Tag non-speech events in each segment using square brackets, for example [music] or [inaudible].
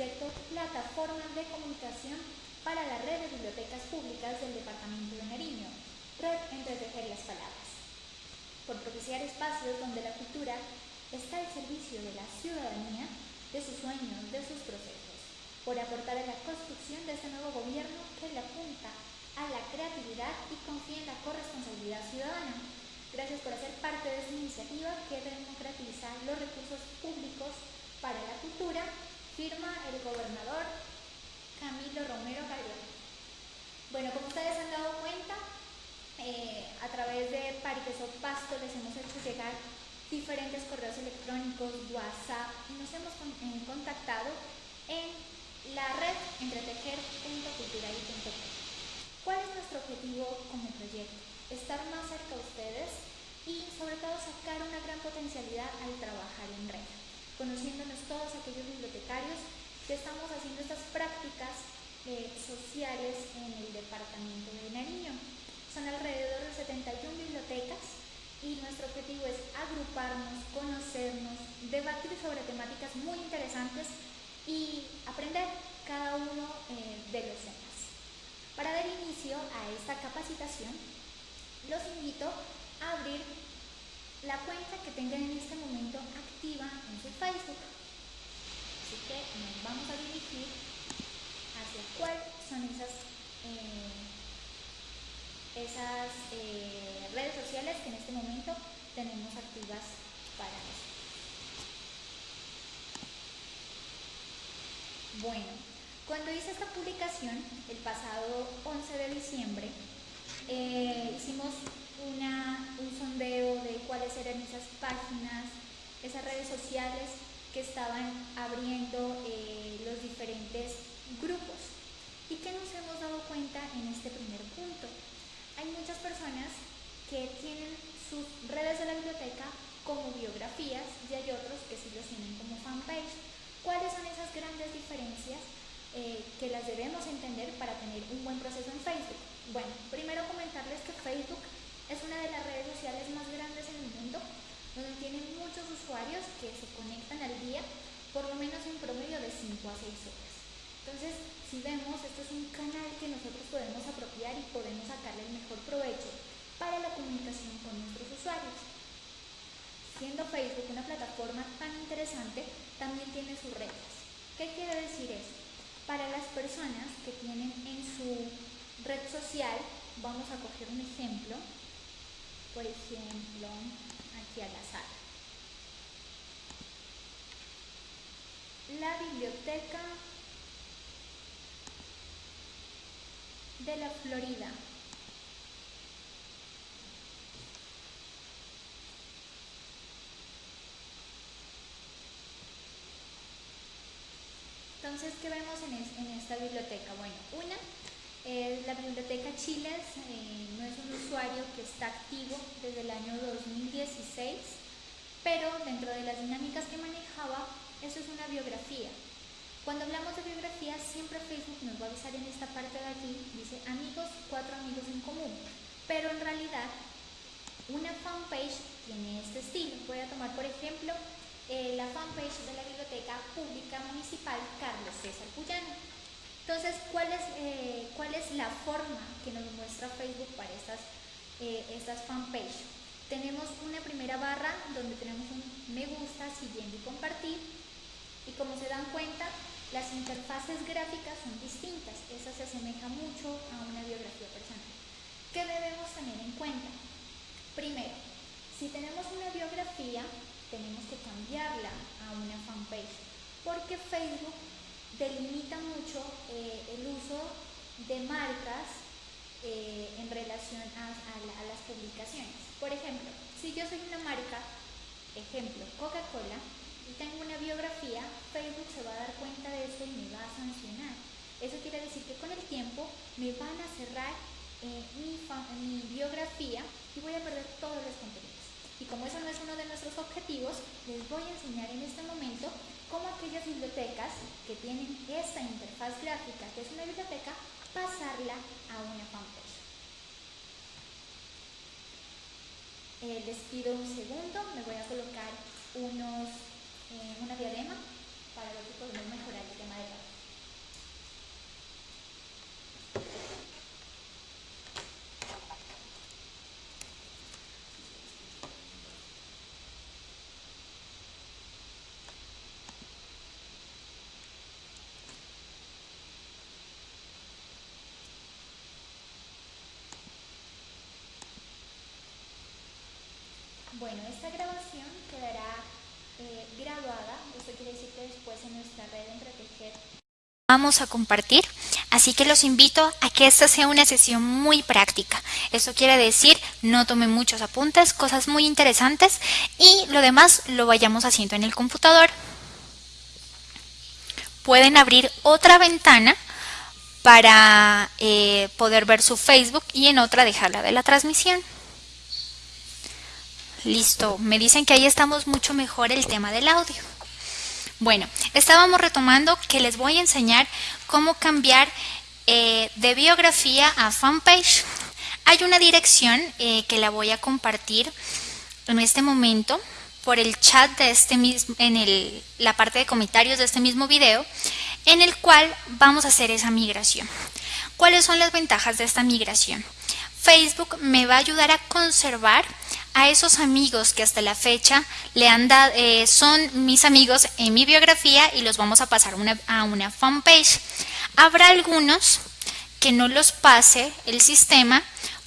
proyecto Plataforma de Comunicación para la Red de Bibliotecas Públicas del Departamento de Nariño, Red Entretejer las Palabras, por propiciar espacios donde la cultura está al servicio de la ciudadanía, de sus sueños, de sus procesos, por aportar a la construcción de este nuevo gobierno que le apunta a la creatividad y confía en la corresponsabilidad ciudadana. Gracias por hacer parte de esta iniciativa que democratiza los recursos públicos para la cultura Firma el gobernador Camilo Romero Galeano. Bueno, como ustedes han dado cuenta, eh, a través de Parques Pasto les hemos hecho llegar diferentes correos electrónicos, WhatsApp y nos hemos eh, contactado en la red entretejer.cultural.com. ¿Cuál es nuestro objetivo el proyecto? Estar más cerca de ustedes y sobre todo sacar una gran potencialidad al trabajar en red conociéndonos todos aquellos bibliotecarios que estamos haciendo estas prácticas eh, sociales en el departamento de Nariño. Son alrededor de 71 bibliotecas y nuestro objetivo es agruparnos, conocernos, debatir sobre temáticas muy interesantes y aprender cada uno eh, de los temas. Para dar inicio a esta capacitación, los invito a abrir la cuenta que tengan en este momento activa en su Facebook. Así que nos vamos a dirigir hacia cuáles son esas, eh, esas eh, redes sociales que en este momento tenemos activas para nosotros. Bueno, cuando hice esta publicación, el pasado 11 de diciembre, eh, hicimos un sondeo de cuáles eran esas páginas, esas redes sociales que estaban abriendo eh, los diferentes grupos. ¿Y qué nos hemos dado cuenta en este primer punto? Hay muchas personas que tienen sus redes de la biblioteca como biografías y hay otros que sí los tienen como fanpage. ¿Cuáles son esas grandes diferencias eh, que las debemos entender para tener un buen proceso en Facebook? Bueno, primero comentarles que Facebook es una de las redes sociales más grandes en el mundo, donde tienen muchos usuarios que se conectan al día, por lo menos en promedio de 5 a 6 horas. Entonces, si vemos, esto es un canal que nosotros podemos apropiar y podemos sacarle el mejor provecho para la comunicación con nuestros usuarios. Siendo Facebook una plataforma tan interesante, también tiene sus reglas. ¿Qué quiere decir eso? Para las personas que tienen en su red social, vamos a coger un ejemplo, por ejemplo, aquí a la sala. La biblioteca de la Florida. Entonces, ¿qué vemos en, esta biblioteca? Bueno, una la Biblioteca Chiles eh, no es un usuario que está activo desde el año 2016, pero dentro de las dinámicas que manejaba, eso es una biografía. Cuando hablamos de biografía, siempre Facebook nos va a avisar en esta parte de aquí, dice amigos, cuatro amigos en común. Pero en realidad, una fanpage tiene este estilo. Voy a tomar, por ejemplo, eh, la fanpage de la Biblioteca Pública Municipal Carlos César Puyano. Entonces, ¿cuál es, eh, ¿cuál es la forma que nos muestra Facebook para estas, eh, estas fanpage? Tenemos una primera barra donde tenemos un me gusta, siguiendo y compartir. Y como se dan cuenta, las interfaces gráficas son distintas. Esa se asemeja mucho a una biografía personal. ¿Qué debemos tener en cuenta? Primero, si tenemos una biografía, tenemos que cambiarla a una fanpage, porque Facebook delimita mucho eh, el uso de marcas eh, en relación a, las publicaciones. Por ejemplo, si yo soy una marca, ejemplo, Coca-Cola, y tengo una biografía, Facebook se va a dar cuenta de eso y me va a sancionar. Eso quiere decir que con el tiempo me van a cerrar eh, mi, mi biografía y voy a perder todos los contenidos. Y como eso no es uno de nuestros objetivos, les voy a enseñar en este momento cómo aquellas bibliotecas que tienen esta interfaz gráfica, que es una biblioteca, pasarla a una fanpage. Eh, les pido un segundo, me voy a colocar unos, eh, una diadema para ver si podemos mejorar el tema de la Bueno, esta grabación quedará eh, grabada, esto quiere decir que después en nuestra red Entretejer a compartir, así que los invito a que esta sea una sesión muy práctica. Eso quiere decir, no tome muchos apuntes, cosas muy interesantes y lo demás lo vayamos haciendo en el computador. Pueden abrir otra ventana para eh, poder ver su Facebook y en otra dejarla de la transmisión. Listo, me dicen que ahí estamos mucho mejor el tema del audio. Bueno, estábamos retomando que les voy a enseñar cómo cambiar eh, de biografía a fanpage. Hay una dirección eh, que la voy a compartir en este momento por el chat de este mismo, en la parte de comentarios de este mismo video, en el cual vamos a hacer esa migración. ¿Cuáles son las ventajas de esta migración? Facebook me va a ayudar a conservar a esos amigos que hasta la fecha le han dado, eh, son mis amigos en mi biografía y los vamos a pasar a una fanpage. Habrá algunos que no los pase el sistema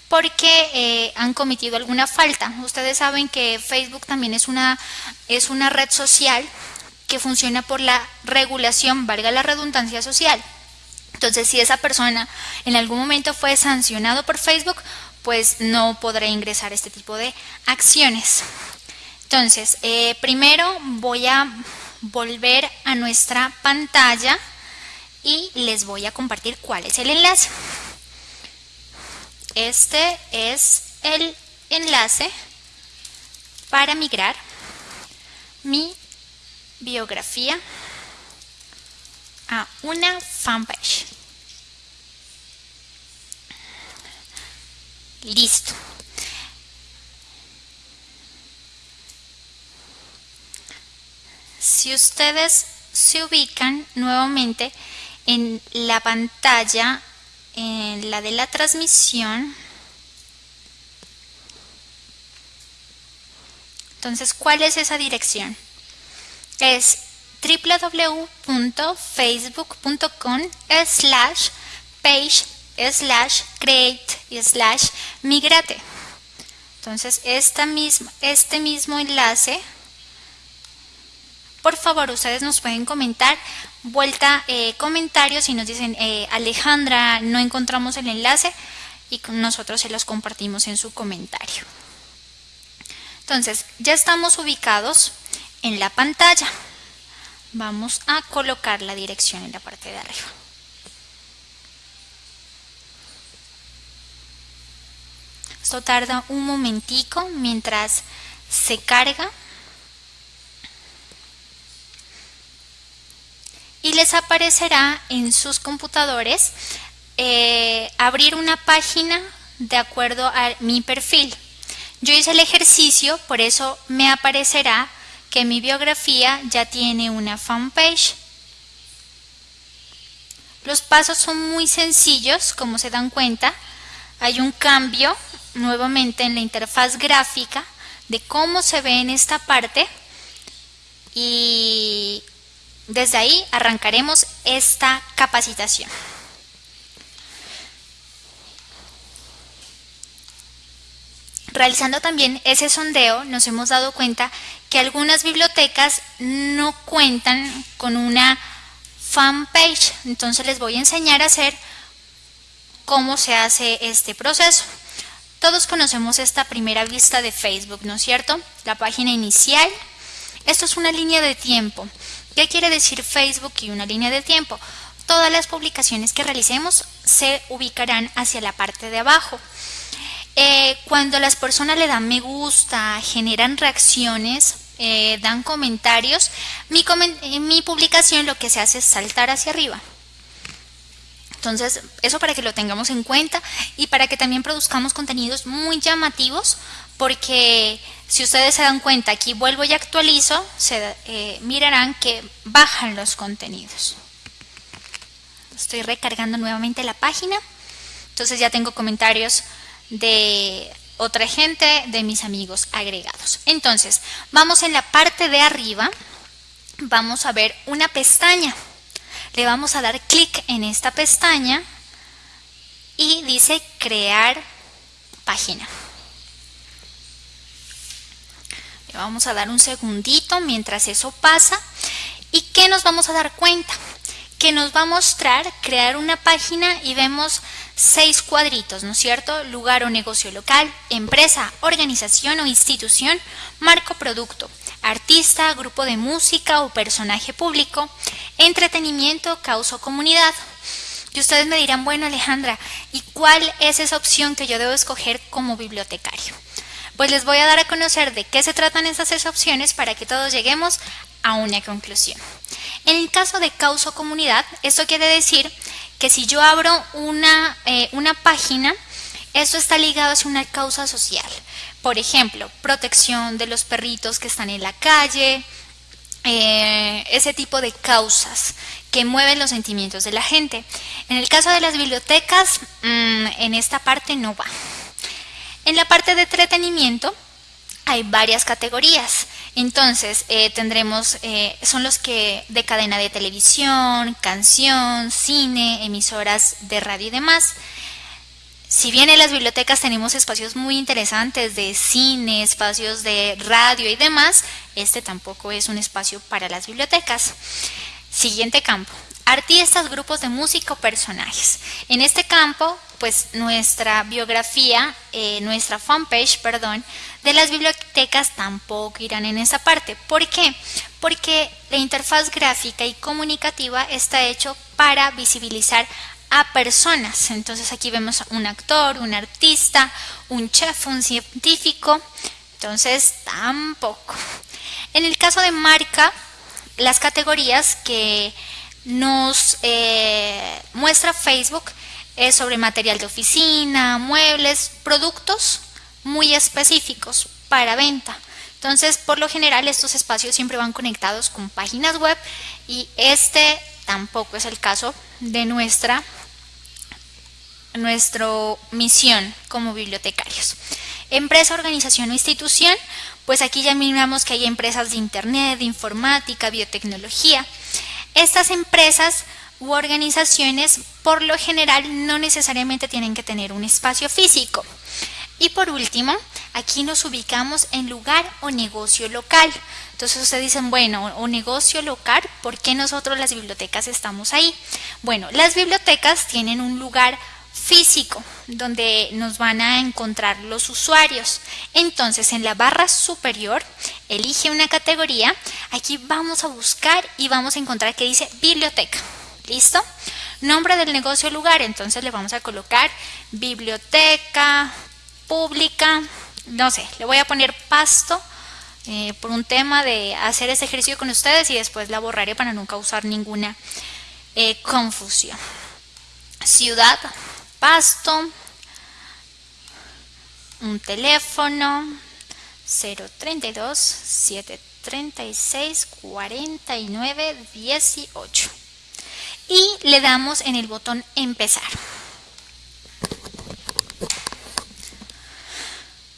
porque eh, han cometido alguna falta. Ustedes saben que Facebook también es una, es una red social que funciona por la regulación, valga la redundancia social. Entonces, si esa persona en algún momento fue sancionado por Facebook, pues no podré ingresar este tipo de acciones. Entonces, eh, primero voy a volver a nuestra pantalla y les voy a compartir cuál es el enlace. Este es el enlace para migrar mi biografía a una fanpage. Listo. Si ustedes se ubican nuevamente en la pantalla, en la de la transmisión, entonces, ¿cuál es esa dirección? Es www.facebook.com slash page slash create y slash migrate. Entonces, esta este mismo enlace, por favor, ustedes nos pueden comentar, vuelta eh, comentarios y nos dicen, eh, Alejandra, no encontramos el enlace y nosotros se los compartimos en su comentario. Entonces, ya estamos ubicados en la pantalla. Vamos a colocar la dirección en la parte de arriba. Esto tarda un momentico mientras se carga. Y les aparecerá en sus computadores eh, abrir una página de acuerdo a mi perfil. Yo hice el ejercicio, por eso me aparecerá que mi biografía ya tiene una fanpage. Los pasos son muy sencillos, como se dan cuenta. Hay un cambio nuevamente en la interfaz gráfica de cómo se ve en esta parte y desde ahí arrancaremos esta capacitación. Realizando también ese sondeo nos hemos dado cuenta que algunas bibliotecas no cuentan con una fanpage. Entonces les voy a enseñar a hacer cómo se hace este proceso. Todos conocemos esta primera vista de Facebook, ¿no es cierto? La página inicial. Esto es una línea de tiempo. ¿Qué quiere decir Facebook y una línea de tiempo? Todas las publicaciones que realicemos se ubicarán hacia la parte de abajo. Eh, cuando las personas le dan me gusta, generan reacciones, eh, dan comentarios, eh, mi publicación lo que se hace es saltar hacia arriba. Entonces, eso para que lo tengamos en cuenta y para que también produzcamos contenidos muy llamativos, porque si ustedes se dan cuenta, aquí vuelvo y actualizo, se mirarán que bajan los contenidos. Estoy recargando nuevamente la página, entonces ya tengo comentarios de otra gente, de mis amigos agregados. Entonces, vamos en la parte de arriba, vamos a ver una pestaña. Le vamos a dar clic en esta pestaña y dice crear página. Le vamos a dar un segundito mientras eso pasa. ¿Y qué nos vamos a dar cuenta? Que nos va a mostrar crear una página y vemos seis cuadritos, ¿no es cierto? Lugar o negocio local, empresa, organización o institución, marco producto, artista, grupo de música o personaje público, entretenimiento, causa o comunidad. Y ustedes me dirán, bueno Alejandra, ¿y cuál es esa opción que yo debo escoger como bibliotecario? Pues les voy a dar a conocer de qué se tratan esas seis opciones para que todos lleguemos a una conclusión. En el caso de causa o comunidad, esto quiere decir que si yo abro una, eh, una página, eso está ligado a una causa social. Por ejemplo, protección de los perritos que están en la calle, eh, ese tipo de causas que mueven los sentimientos de la gente. En el caso de las bibliotecas, mm, en esta parte no va. En la parte de entretenimiento hay varias categorías. Entonces, eh, tendremos, eh, son los que de cadena de televisión, canción, cine, emisoras de radio y demás. Si bien en las bibliotecas tenemos espacios muy interesantes de cine, espacios de radio y demás, este tampoco es un espacio para las bibliotecas. Siguiente campo, artistas, grupos de música o personajes. En este campo, pues nuestra biografía, eh, nuestra fanpage, perdón, de las bibliotecas tampoco irán en esa parte. ¿Por qué? Porque la interfaz gráfica y comunicativa está hecho para visibilizar a personas. Entonces aquí vemos un actor, un artista, un chef, un científico. Entonces tampoco. En el caso de marca, las categorías que nos eh, muestra Facebook es sobre material de oficina, muebles, productos muy específicos para venta. Entonces, por lo general, estos espacios siempre van conectados con páginas web y este tampoco es el caso de nuestra, nuestra misión como bibliotecarios. Empresa, organización o institución, pues aquí ya miramos que hay empresas de internet, de informática, biotecnología. Estas empresas u organizaciones por lo general no necesariamente tienen que tener un espacio físico. Y por último, aquí nos ubicamos en lugar o negocio local. Entonces ustedes dicen, bueno, o negocio local, ¿por qué nosotros las bibliotecas estamos ahí? Bueno, las bibliotecas tienen un lugar físico donde nos van a encontrar los usuarios. Entonces en la barra superior elige una categoría, aquí vamos a buscar y vamos a encontrar que dice biblioteca. ¿Listo? Nombre del negocio lugar, entonces le vamos a colocar biblioteca pública, no sé, le voy a poner pasto eh, por un tema de hacer ese ejercicio con ustedes y después la borraré para no causar ninguna eh, confusión. Ciudad, pasto, un teléfono 032 736 49 18 y le damos en el botón empezar.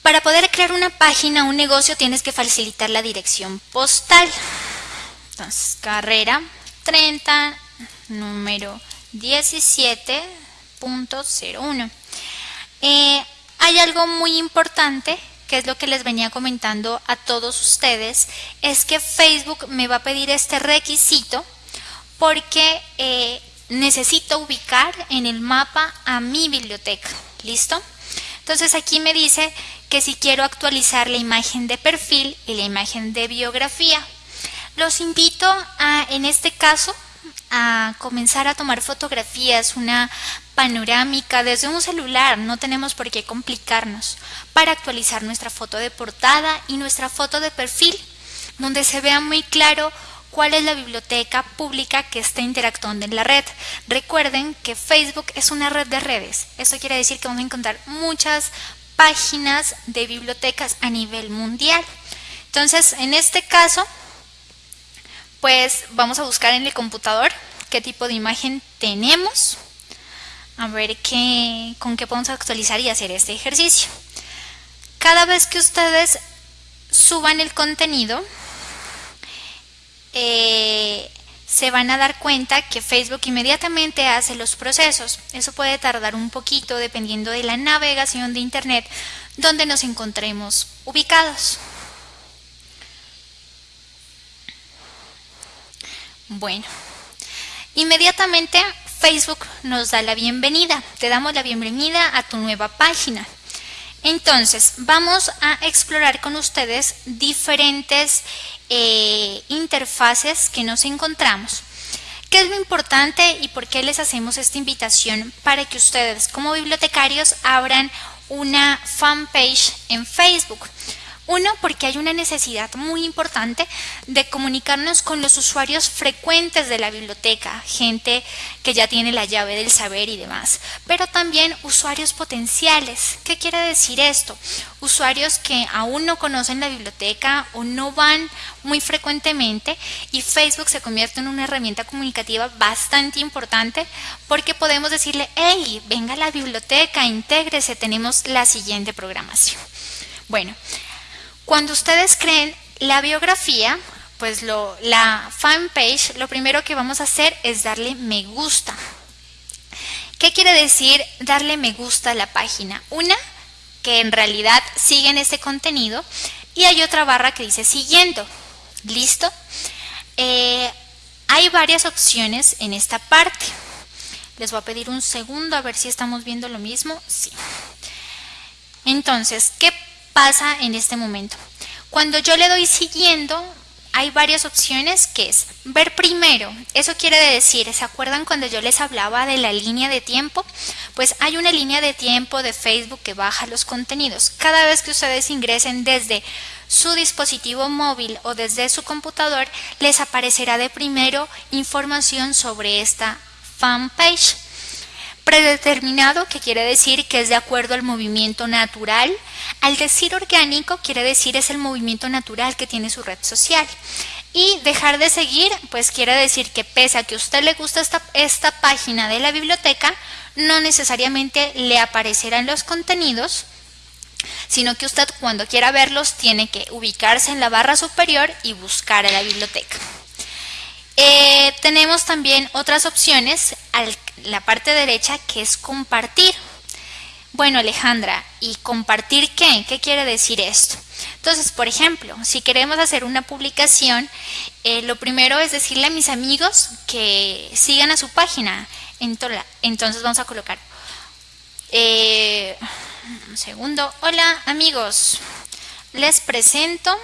Para poder crear una página, un negocio, tienes que facilitar la dirección postal. Entonces, carrera 30, número 17.01. Eh, hay algo muy importante que es lo que les venía comentando a todos ustedes, es que Facebook me va a pedir este requisito porque eh, necesito ubicar en el mapa a mi biblioteca. ¿Listo? Entonces aquí me dice que si quiero actualizar la imagen de perfil y la imagen de biografía. Los invito a, en este caso, a comenzar a tomar fotografías, una panorámica desde un celular, no tenemos por qué complicarnos, para actualizar nuestra foto de portada y nuestra foto de perfil, donde se vea muy claro cuál es la biblioteca pública que está interactuando en la red. Recuerden que Facebook es una red de redes. Eso quiere decir que vamos a encontrar muchas páginas de bibliotecas a nivel mundial. Entonces, en este caso, pues vamos a buscar en el computador qué tipo de imagen tenemos. A ver qué, con qué podemos actualizar y hacer este ejercicio. Cada vez que ustedes suban el contenido, eh, se van a dar cuenta que Facebook inmediatamente hace los procesos. Eso puede tardar un poquito dependiendo de la navegación de Internet donde nos encontremos ubicados. Bueno, inmediatamente Facebook nos da la bienvenida. Te damos la bienvenida a tu nueva página. Entonces, vamos a explorar con ustedes diferentes eh, interfaces que nos encontramos. ¿Qué es lo importante y por qué les hacemos esta invitación? Para que ustedes como bibliotecarios abran una fanpage en Facebook. Uno, porque hay una necesidad muy importante de comunicarnos con los usuarios frecuentes de la biblioteca, gente que ya tiene la llave del saber y demás, pero también usuarios potenciales. ¿Qué quiere decir esto? Usuarios que aún no conocen la biblioteca o no van muy frecuentemente y Facebook se convierte en una herramienta comunicativa bastante importante porque podemos decirle, hey, venga a la biblioteca, intégrese, tenemos la siguiente programación. Bueno, cuando ustedes creen la biografía, pues lo, la fanpage, lo primero que vamos a hacer es darle me gusta. ¿Qué quiere decir darle me gusta a la página? Una, que en realidad siguen ese contenido y hay otra barra que dice siguiendo. ¿Listo? Eh, hay varias opciones en esta parte. Les voy a pedir un segundo a ver si estamos viendo lo mismo. Sí. Entonces, ¿qué pasa en este momento. Cuando yo le doy siguiendo, hay varias opciones que es ver primero. Eso quiere decir, ¿se acuerdan cuando yo les hablaba de la línea de tiempo? Pues hay una línea de tiempo de Facebook que baja los contenidos. Cada vez que ustedes ingresen desde su dispositivo móvil o desde su computador, les aparecerá de primero información sobre esta fanpage. Predeterminado, que quiere decir que es de acuerdo al movimiento natural. Al decir orgánico, quiere decir es el movimiento natural que tiene su red social. Y dejar de seguir, pues quiere decir que pese a que a usted le gusta esta, esta página de la biblioteca, no necesariamente le aparecerán los contenidos, sino que usted cuando quiera verlos tiene que ubicarse en la barra superior y buscar a la biblioteca. Eh, tenemos también otras opciones a la parte derecha que es compartir. Bueno, Alejandra, ¿y compartir qué? ¿Qué quiere decir esto? Entonces, por ejemplo, si queremos hacer una publicación, eh, lo primero es decirle a mis amigos que sigan a su página. Entonces vamos a colocar, eh, un segundo, hola amigos, les presento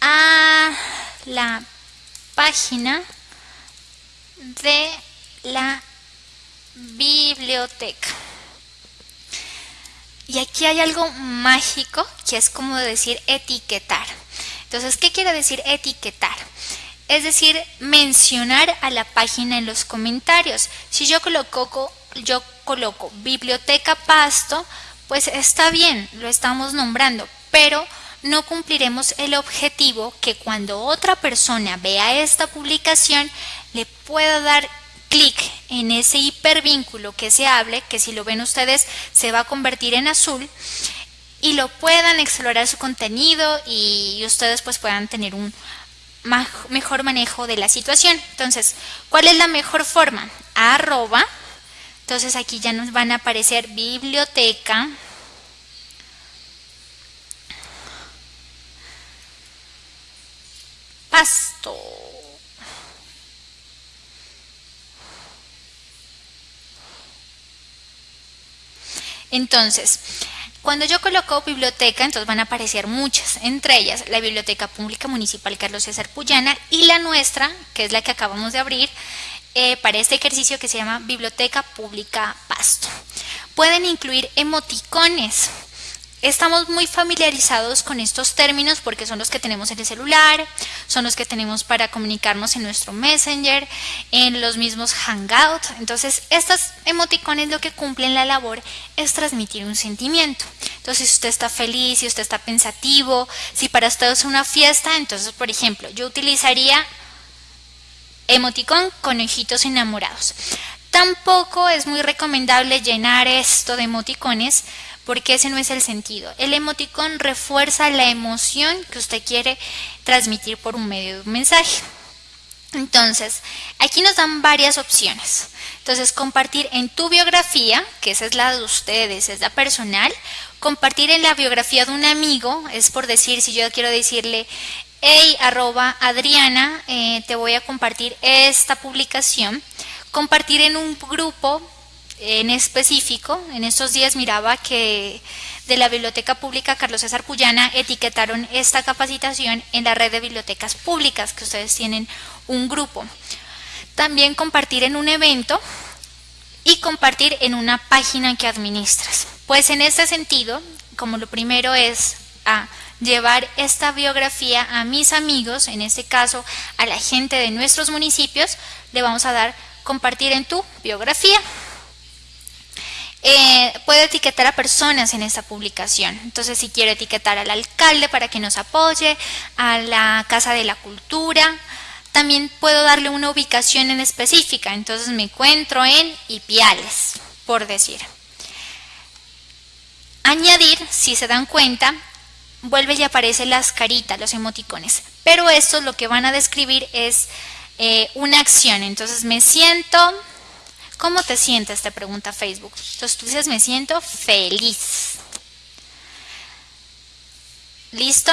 a la página de la biblioteca. Y aquí hay algo mágico que es como decir etiquetar. Entonces, ¿qué quiere decir etiquetar? Es decir, mencionar a la página en los comentarios. Si yo coloco, yo coloco biblioteca pasto, pues está bien, lo estamos nombrando, pero no cumpliremos el objetivo que cuando otra persona vea esta publicación le pueda dar clic en ese hipervínculo que se hable, que si lo ven ustedes se va a convertir en azul y lo puedan explorar su contenido y ustedes pues puedan tener un mejor manejo de la situación. Entonces, ¿cuál es la mejor forma? Arroba. Entonces aquí ya nos van a aparecer biblioteca. Pasto. Entonces, cuando yo coloco biblioteca, entonces van a aparecer muchas, entre ellas la Biblioteca Pública Municipal Carlos César Puyana y la nuestra, que es la que acabamos de abrir eh, para este ejercicio que se llama Biblioteca Pública Pasto. Pueden incluir emoticones, Estamos muy familiarizados con estos términos porque son los que tenemos en el celular, son los que tenemos para comunicarnos en nuestro Messenger, en los mismos Hangouts. Entonces, estas emoticones lo que cumplen la labor es transmitir un sentimiento. Entonces, si usted está feliz, si usted está pensativo, si para usted es una fiesta, entonces, por ejemplo, yo utilizaría emoticón con ojitos enamorados. Tampoco es muy recomendable llenar esto de emoticones porque ese no es el sentido. El emoticón refuerza la emoción que usted quiere transmitir por un medio de un mensaje. Entonces, aquí nos dan varias opciones. Entonces, compartir en tu biografía, que esa es la de ustedes, es la personal. Compartir en la biografía de un amigo, es por decir, si yo quiero decirle, hey, arroba Adriana, eh, te voy a compartir esta publicación. Compartir en un grupo en específico, en estos días miraba que de la Biblioteca Pública Carlos César Puyana etiquetaron esta capacitación en la red de bibliotecas públicas, que ustedes tienen un grupo. También compartir en un evento y compartir en una página que administras. Pues en este sentido, como lo primero es a llevar esta biografía a mis amigos, en este caso a la gente de nuestros municipios, le vamos a dar compartir en tu biografía. Eh, puedo etiquetar a personas en esta publicación. Entonces, si quiero etiquetar al alcalde para que nos apoye, a la Casa de la Cultura, también puedo darle una ubicación en específica. Entonces, me encuentro en Ipiales, por decir. Añadir, si se dan cuenta, vuelve y aparece las caritas, los emoticones. Pero estos lo que van a describir es eh, una acción. Entonces, me siento ¿Cómo te sientes? Te pregunta Facebook. Entonces tú dices, me siento feliz. ¿Listo?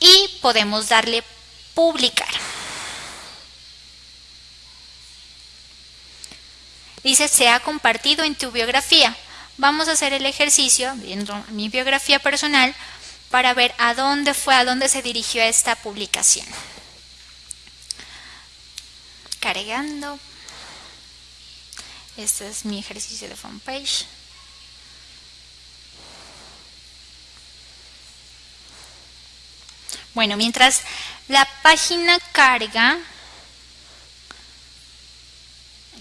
Y podemos darle publicar. Dice, se ha compartido en tu biografía. Vamos a hacer el ejercicio, viendo mi biografía personal, para ver a dónde fue, a dónde se dirigió esta publicación. Cargando. Este es mi ejercicio de fanpage. Bueno, mientras la página carga,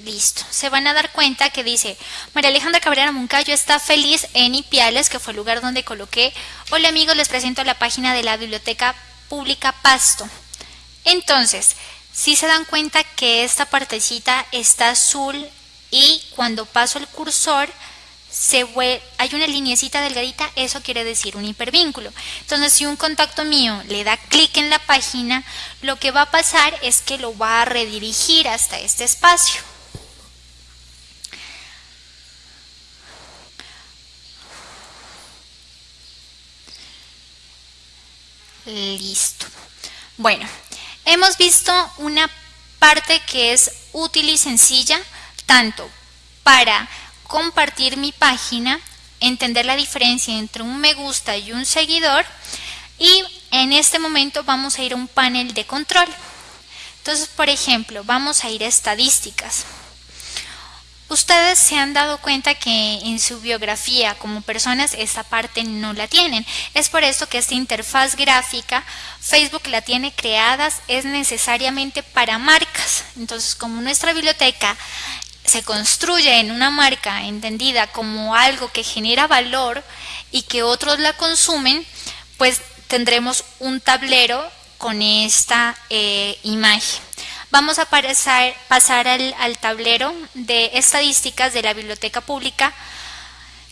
listo, se van a dar cuenta que dice María Alejandra Cabrera Moncayo está feliz en Ipiales, que fue el lugar donde coloqué. Hola amigos, les presento la página de la Biblioteca Pública Pasto. Entonces, si se dan cuenta que esta partecita está azul y cuando paso el cursor se hay una linecita delgadita, eso quiere decir un hipervínculo. Entonces, si un contacto mío le da clic en la página, lo que va a pasar es que lo va a redirigir hasta este espacio. Listo. Bueno, hemos visto una parte que es útil y sencilla tanto para compartir mi página, entender la diferencia entre un me gusta y un seguidor y en este momento vamos a ir a un panel de control. Entonces, por ejemplo, vamos a ir a estadísticas. Ustedes se han dado cuenta que en su biografía como personas esta parte no la tienen. Es por esto que esta interfaz gráfica Facebook la tiene creadas es necesariamente para marcas. Entonces, como nuestra biblioteca se construye en una marca entendida como algo que genera valor y que otros la consumen, pues tendremos un tablero con esta eh, imagen. Vamos a pasar, al, al tablero de estadísticas de la biblioteca pública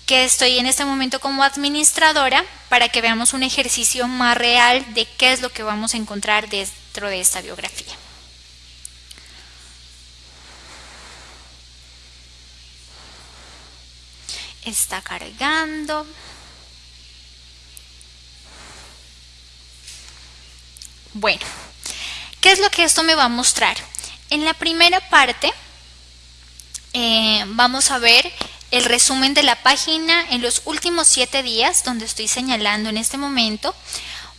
que estoy en este momento como administradora para que veamos un ejercicio más real de qué es lo que vamos a encontrar dentro de esta biografía. Está cargando. Bueno, ¿qué es lo que esto me va a mostrar? En la primera parte eh, vamos a ver el resumen de la página en los últimos 7 días, donde estoy señalando en este momento,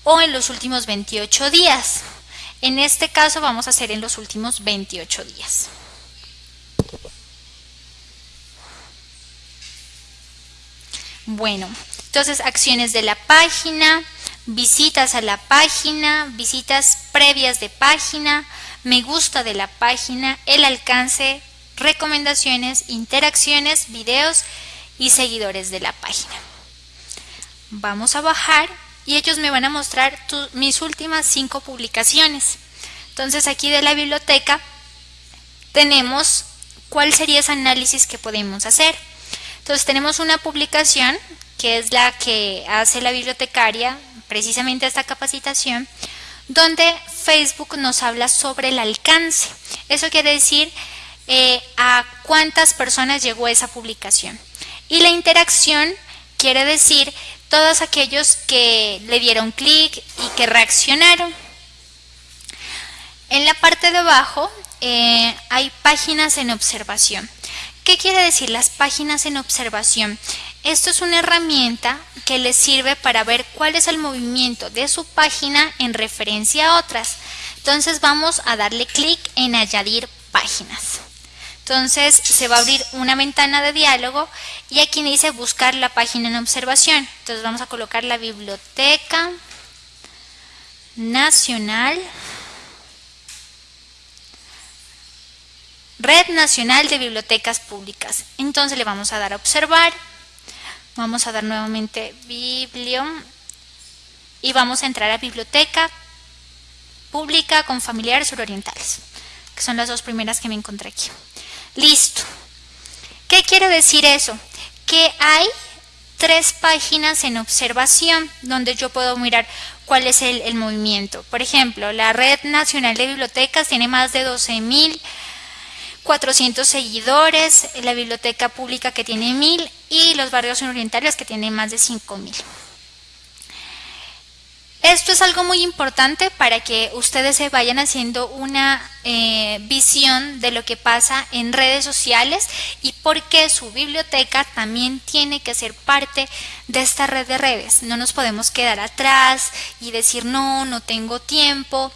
o en los últimos 28 días. En este caso vamos a hacer en los últimos 28 días. Bueno, entonces acciones de la página, visitas a la página, visitas previas de página, me gusta de la página, el alcance, recomendaciones, interacciones, videos y seguidores de la página. Vamos a bajar y ellos me van a mostrar mis últimas cinco publicaciones. Entonces aquí de la biblioteca tenemos cuál sería ese análisis que podemos hacer. Entonces tenemos una publicación que es la que hace la bibliotecaria precisamente esta capacitación, donde Facebook nos habla sobre el alcance. Eso quiere decir eh, a cuántas personas llegó esa publicación. Y la interacción quiere decir todos aquellos que le dieron clic y que reaccionaron. En la parte de abajo eh, hay páginas en observación. ¿Qué quiere decir las páginas en observación? Esto es una herramienta que les sirve para ver cuál es el movimiento de su página en referencia a otras. Entonces vamos a darle clic en añadir páginas. Entonces se va a abrir una ventana de diálogo y aquí dice buscar la página en observación. Entonces vamos a colocar la Biblioteca Nacional Red Nacional de Bibliotecas Públicas. Entonces le vamos a dar a observar. Vamos a dar nuevamente biblio y vamos a entrar a biblioteca pública con familiares surorientales, que son las dos primeras que me encontré aquí. Listo. ¿Qué quiere decir eso? Que hay tres páginas en observación donde yo puedo mirar cuál es el, movimiento. Por ejemplo, la Red Nacional de Bibliotecas tiene más de 12 mil 400 seguidores, la biblioteca pública que tiene 1000 y los barrios orientales que tienen más de 5000. Esto es algo muy importante para que ustedes se vayan haciendo una eh, visión de lo que pasa en redes sociales y por qué su biblioteca también tiene que ser parte de esta red de redes. No nos podemos quedar atrás y decir no, no tengo tiempo.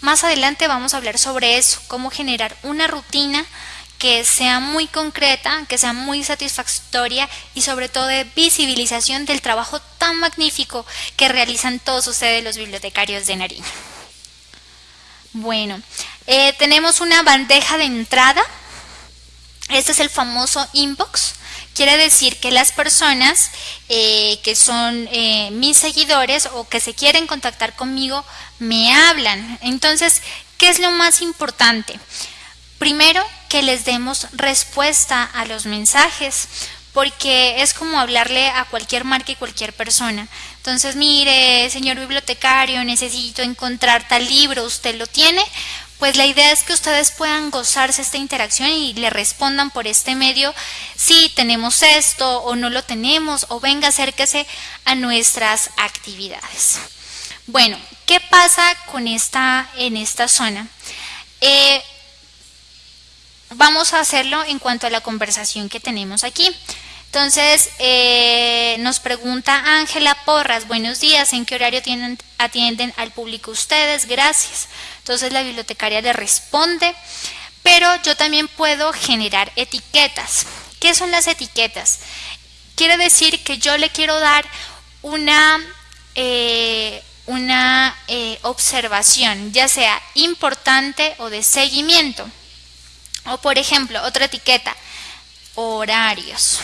Más adelante vamos a hablar sobre eso, cómo generar una rutina que sea muy concreta, que sea muy satisfactoria y sobre todo de visibilización del trabajo tan magnífico que realizan todos ustedes los bibliotecarios de Nariño. Bueno, eh, tenemos una bandeja de entrada. Este es el famoso inbox. Quiere decir que las personas eh, que son eh, mis seguidores o que se quieren contactar conmigo me hablan. Entonces, ¿qué es lo más importante? Primero, que les demos respuesta a los mensajes, porque es como hablarle a cualquier marca y cualquier persona. Entonces, mire, señor bibliotecario, necesito encontrar tal libro, ¿usted lo tiene? Pues la idea es que ustedes puedan gozarse esta interacción y le respondan por este medio si tenemos esto o no lo tenemos o venga, acérquese a nuestras actividades. Bueno, ¿qué pasa con esta en esta zona? Eh, vamos a hacerlo en cuanto a la conversación que tenemos aquí. Entonces, eh, nos pregunta Ángela Porras, buenos días, ¿en qué horario atienden al público ustedes? Gracias. Entonces la bibliotecaria le responde, pero yo también puedo generar etiquetas. ¿Qué son las etiquetas? Quiere decir que yo le quiero dar una, eh, una eh, observación, ya sea importante o de seguimiento. O por ejemplo, otra etiqueta, horarios.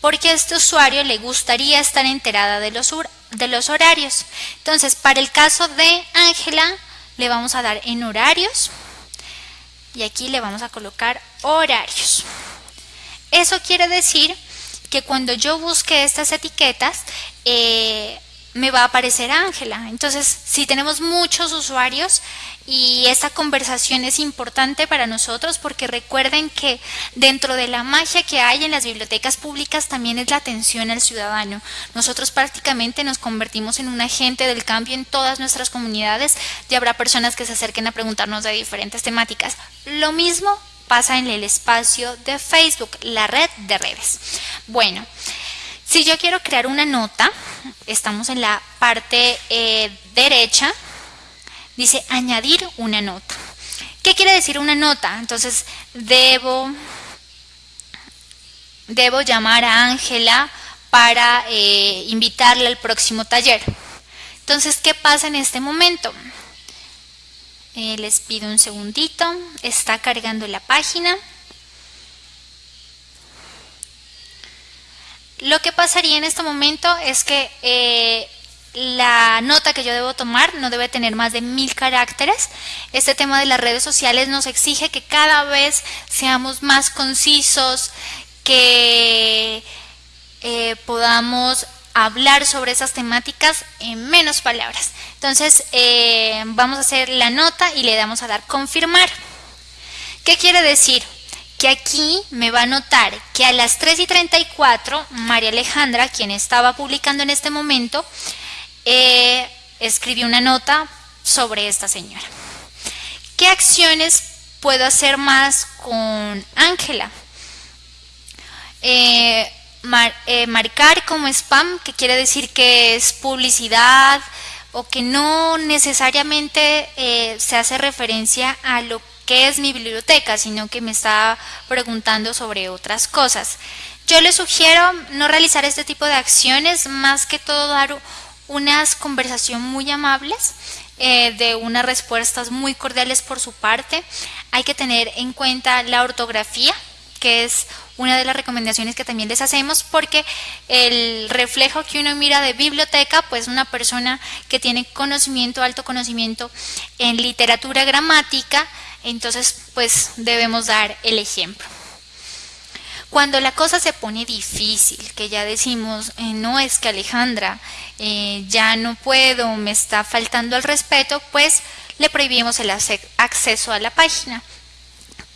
Porque a este usuario le gustaría estar enterada de los, de los horarios. Entonces, para el caso de Ángela, le vamos a dar en horarios. Y aquí le vamos a colocar horarios. Eso quiere decir que cuando yo busque estas etiquetas, eh, me va a aparecer Ángela. Entonces, si tenemos muchos usuarios y esta conversación es importante para nosotros porque recuerden que dentro de la magia que hay en las bibliotecas públicas también es la atención al ciudadano. Nosotros prácticamente nos convertimos en un agente del cambio en todas nuestras comunidades y habrá personas que se acerquen a preguntarnos de diferentes temáticas. Lo mismo pasa en el espacio de Facebook, la red de redes. Bueno, si yo quiero crear una nota, estamos en la parte eh, derecha, dice añadir una nota. ¿Qué quiere decir una nota? Entonces, debo, debo llamar a Ángela para eh, invitarle al próximo taller. Entonces, ¿qué pasa en este momento? Eh, les pido un segundito, está cargando la página. Lo que pasaría en este momento es que eh, la nota que yo debo tomar no debe tener más de mil caracteres. Este tema de las redes sociales nos exige que cada vez seamos más concisos, que eh, podamos hablar sobre esas temáticas en menos palabras. Entonces eh, vamos a hacer la nota y le damos a dar confirmar. ¿Qué quiere decir? que aquí me va a notar que a las 3 y 34, María Alejandra, quien estaba publicando en este momento, eh, escribió una nota sobre esta señora. ¿Qué acciones puedo hacer más con Ángela? Eh, eh, marcar como spam, que quiere decir que es publicidad o que no necesariamente se hace referencia a lo qué es mi biblioteca, sino que me está preguntando sobre otras cosas. Yo le sugiero no realizar este tipo de acciones, más que todo dar unas conversaciones muy amables, eh, de unas respuestas muy cordiales por su parte. Hay que tener en cuenta la ortografía, que es una de las recomendaciones que también les hacemos porque el reflejo que uno mira de biblioteca, pues una persona que tiene conocimiento, alto conocimiento en literatura gramática, entonces, pues debemos dar el ejemplo. Cuando la cosa se pone difícil, que ya decimos, eh, no es que Alejandra, eh, ya no puedo, me está faltando el respeto, pues le prohibimos el acceso a la página.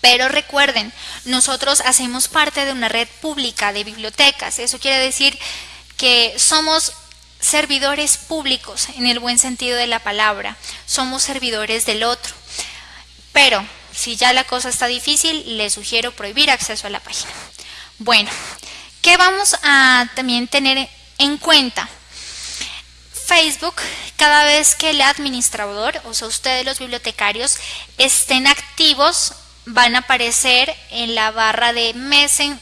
Pero recuerden, nosotros hacemos parte de una red pública de bibliotecas. Eso quiere decir que somos servidores públicos en el buen sentido de la palabra. Somos servidores del otro. Pero si ya la cosa está difícil, le sugiero prohibir acceso a la página. Bueno, ¿qué vamos a también tener en cuenta? Facebook, cada vez que el administrador, o sea, ustedes los bibliotecarios, estén activos, van a aparecer en la barra de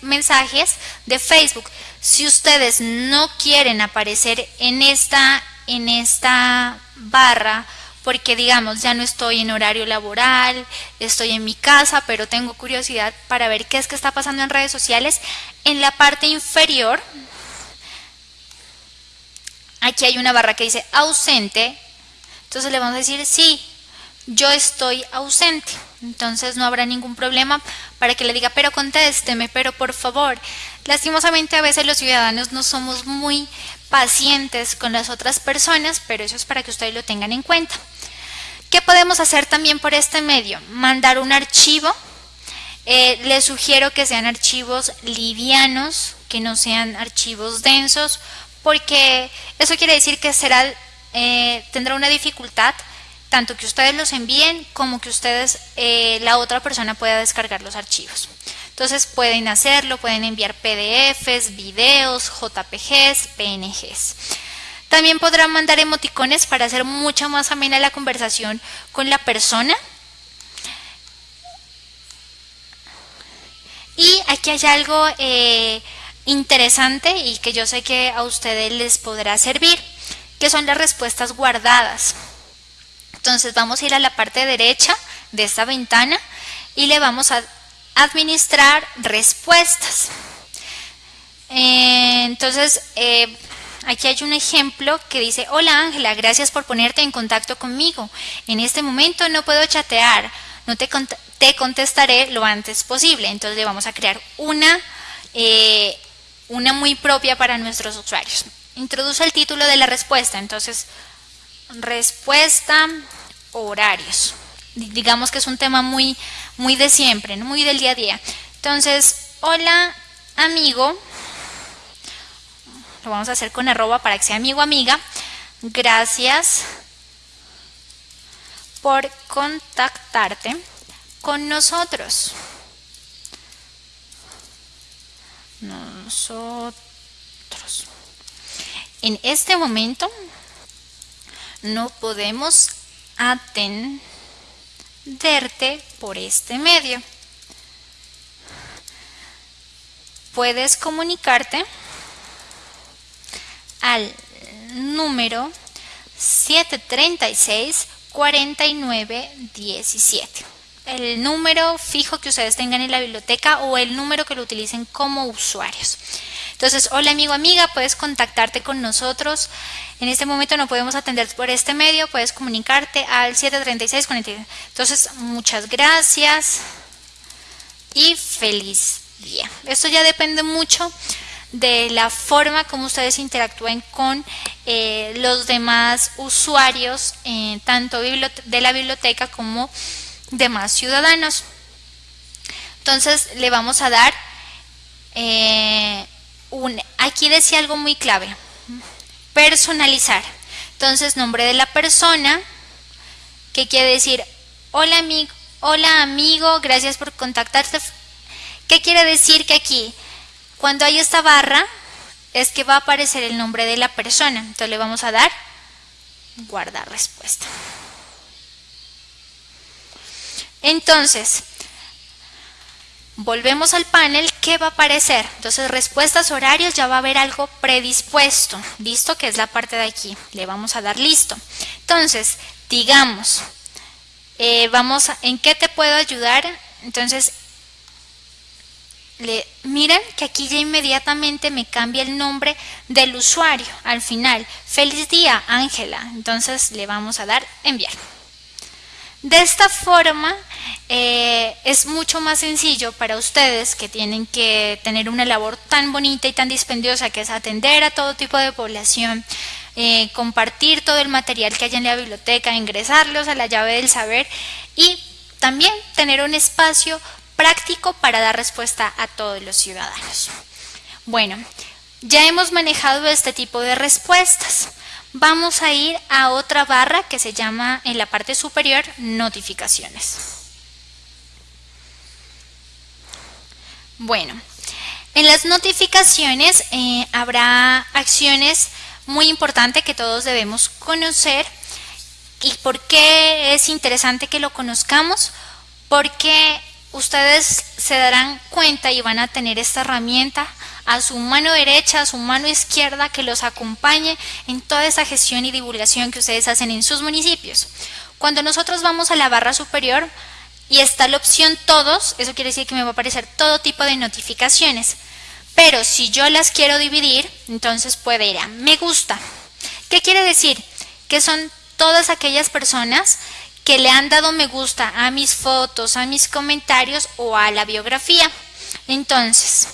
mensajes de Facebook. Si ustedes no quieren aparecer en esta, en esta barra, porque digamos, ya no estoy en horario laboral, estoy en mi casa, pero tengo curiosidad para ver qué es que está pasando en redes sociales. En la parte inferior, aquí hay una barra que dice ausente, entonces le vamos a decir sí, yo estoy ausente. Entonces no habrá ningún problema para que le diga, pero contésteme, pero por favor. Lastimosamente a veces los ciudadanos no somos muy pacientes con las otras personas, pero eso es para que ustedes lo tengan en cuenta. ¿Qué podemos hacer también por este medio? Mandar un archivo. Eh, les sugiero que sean archivos livianos, que no sean archivos densos, porque eso quiere decir que será, eh, tendrá una dificultad tanto que ustedes los envíen como que ustedes, eh, la otra persona pueda descargar los archivos. Entonces pueden hacerlo, pueden enviar PDFs, videos, JPGs, PNGs. También podrán mandar emoticones para hacer mucho más amena la conversación con la persona. Y aquí hay algo eh, interesante y que yo sé que a ustedes les podrá servir, que son las respuestas guardadas. Entonces vamos a ir a la parte derecha de esta ventana y le vamos a administrar respuestas. Eh, entonces, eh, aquí hay un ejemplo que dice, hola Ángela, gracias por ponerte en contacto conmigo. En este momento no puedo chatear, no te, te contestaré lo antes posible. Entonces le vamos a crear una, eh, una muy propia para nuestros usuarios. Introduce el título de la respuesta, entonces respuesta horarios. Digamos que es un tema muy, muy de siempre, muy del día a día. Entonces, hola amigo, lo vamos a hacer con arroba para que sea amigo amiga. Gracias por contactarte con nosotros. Nosotros. En este momento no podemos atenderte por este medio. Puedes comunicarte al número 736 4917. El número fijo que ustedes tengan en la biblioteca o el número que lo utilicen como usuarios. Entonces, hola amigo, amiga, puedes contactarte con nosotros. En este momento no podemos atender por este medio, puedes comunicarte al 736 49. Entonces, muchas gracias y feliz día. Esto ya depende mucho de la forma como ustedes interactúen con eh, los demás usuarios, eh, tanto de la biblioteca como demás ciudadanos. Entonces le vamos a dar eh, un, aquí decía algo muy clave, personalizar. Entonces nombre de la persona, que quiere decir hola amigo, hola amigo, gracias por contactarte. ¿Qué quiere decir que aquí cuando hay esta barra es que va a aparecer el nombre de la persona. Entonces le vamos a dar guardar respuesta. Entonces, volvemos al panel, ¿qué va a aparecer? Entonces, respuestas, horarios, ya va a haber algo predispuesto, listo, que es la parte de aquí. Le vamos a dar listo. Entonces, digamos, eh, vamos a, ¿en qué te puedo ayudar? Entonces, miren que aquí ya inmediatamente me cambia el nombre del usuario al final. Feliz día, Ángela. Entonces le vamos a dar enviar. De esta forma eh, es mucho más sencillo para ustedes que tienen que tener una labor tan bonita y tan dispendiosa que es atender a todo tipo de población, eh, compartir todo el material que hay en la biblioteca, ingresarlos a la llave del saber y también tener un espacio práctico para dar respuesta a todos los ciudadanos. Bueno, ya hemos manejado este tipo de respuestas. Vamos a ir a otra barra que se llama en la parte superior notificaciones. Bueno, en las notificaciones eh, habrá acciones muy importantes que todos debemos conocer. ¿Y por qué es interesante que lo conozcamos? Porque ustedes se darán cuenta y van a tener esta herramienta a su mano derecha, a su mano izquierda, que los acompañe en toda esa gestión y divulgación que ustedes hacen en sus municipios. Cuando nosotros vamos a la barra superior y está la opción todos, eso quiere decir que me va a aparecer todo tipo de notificaciones. Pero si yo las quiero dividir, entonces puede ir a me gusta. ¿Qué quiere decir? Que son todas aquellas personas que le han dado me gusta a mis fotos, a mis comentarios o a la biografía. Entonces,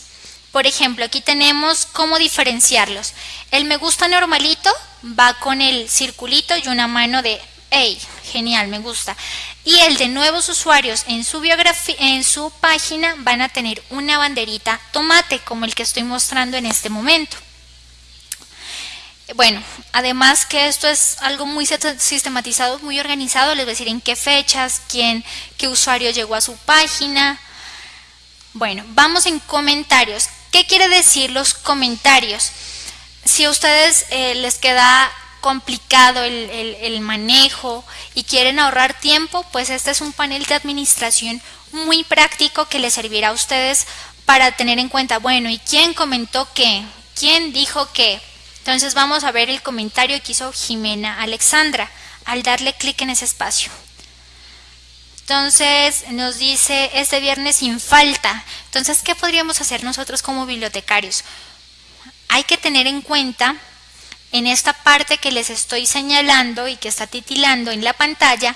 por ejemplo, aquí tenemos cómo diferenciarlos. El me gusta normalito va con el circulito y una mano de hey, genial, me gusta. Y el de nuevos usuarios en su biografía, en su página van a tener una banderita tomate como el que estoy mostrando en este momento. Bueno, además que esto es algo muy sistematizado, muy organizado, les voy a decir en qué fechas, quién, qué usuario llegó a su página. Bueno, vamos en comentarios. ¿Qué quiere decir los comentarios? Si a ustedes eh, les queda complicado el, el manejo y quieren ahorrar tiempo, pues este es un panel de administración muy práctico que les servirá a ustedes para tener en cuenta, bueno, ¿y quién comentó qué? ¿Quién dijo qué? Entonces vamos a ver el comentario que hizo Jimena Alexandra al darle clic en ese espacio. Entonces nos dice este viernes sin falta. Entonces, ¿qué podríamos hacer nosotros como bibliotecarios? Hay que tener en cuenta en esta parte que les estoy señalando y que está titilando en la pantalla,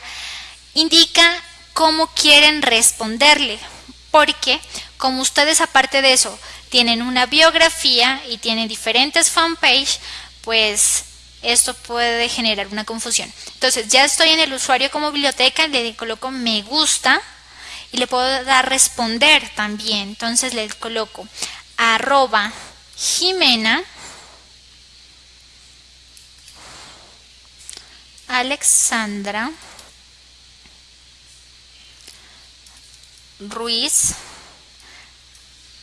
indica cómo quieren responderle, porque como ustedes aparte de eso tienen una biografía y tienen diferentes fanpage, pues esto puede generar una confusión. Entonces ya estoy en el usuario como biblioteca, le coloco me gusta y le puedo dar responder también. Entonces le coloco arroba Jimena Alexandra Ruiz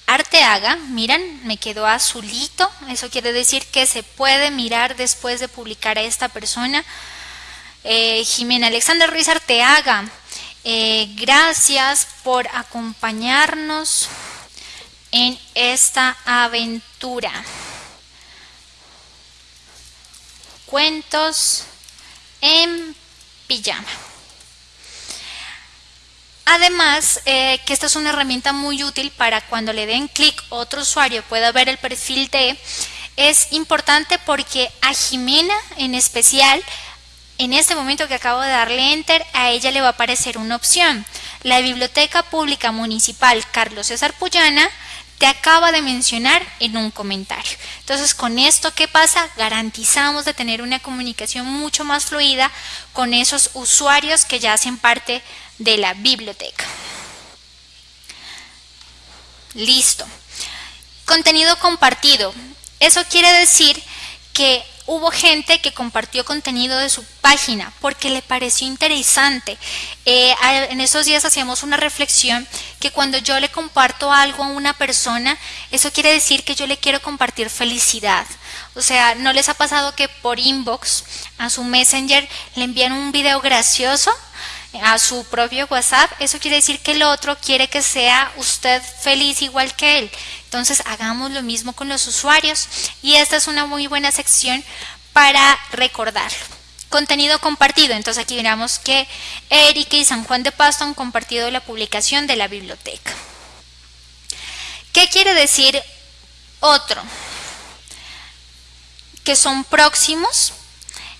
Arteaga, miren, me quedó azulito, eso quiere decir que se puede mirar después de publicar a esta persona. Eh, Jimena Alexandra Ruiz Arteaga, eh, gracias por acompañarnos en esta aventura. Cuentos en pijama. Además, eh, que esta es una herramienta muy útil para cuando le den clic otro usuario pueda ver el perfil de, es importante porque a Jimena en especial, en este momento que acabo de darle enter, a ella le va a aparecer una opción. La Biblioteca Pública Municipal Carlos César Puyana te acaba de mencionar en un comentario. Entonces, con esto, ¿qué pasa? Garantizamos de tener una comunicación mucho más fluida con esos usuarios que ya hacen parte de la biblioteca. Listo. Contenido compartido. Eso quiere decir que hubo gente que compartió contenido de su página porque le pareció interesante. Eh, en esos días hacíamos una reflexión que cuando yo le comparto algo a una persona, eso quiere decir que yo le quiero compartir felicidad. O sea, ¿no les ha pasado que por inbox a su messenger le envían un video gracioso? A su propio WhatsApp, eso quiere decir que el otro quiere que sea usted feliz igual que él. Entonces hagamos lo mismo con los usuarios y esta es una muy buena sección para recordarlo. Contenido compartido. Entonces aquí miramos que Erika y San Juan de Pasto han compartido la publicación de la biblioteca. ¿Qué quiere decir otro? Que son próximos.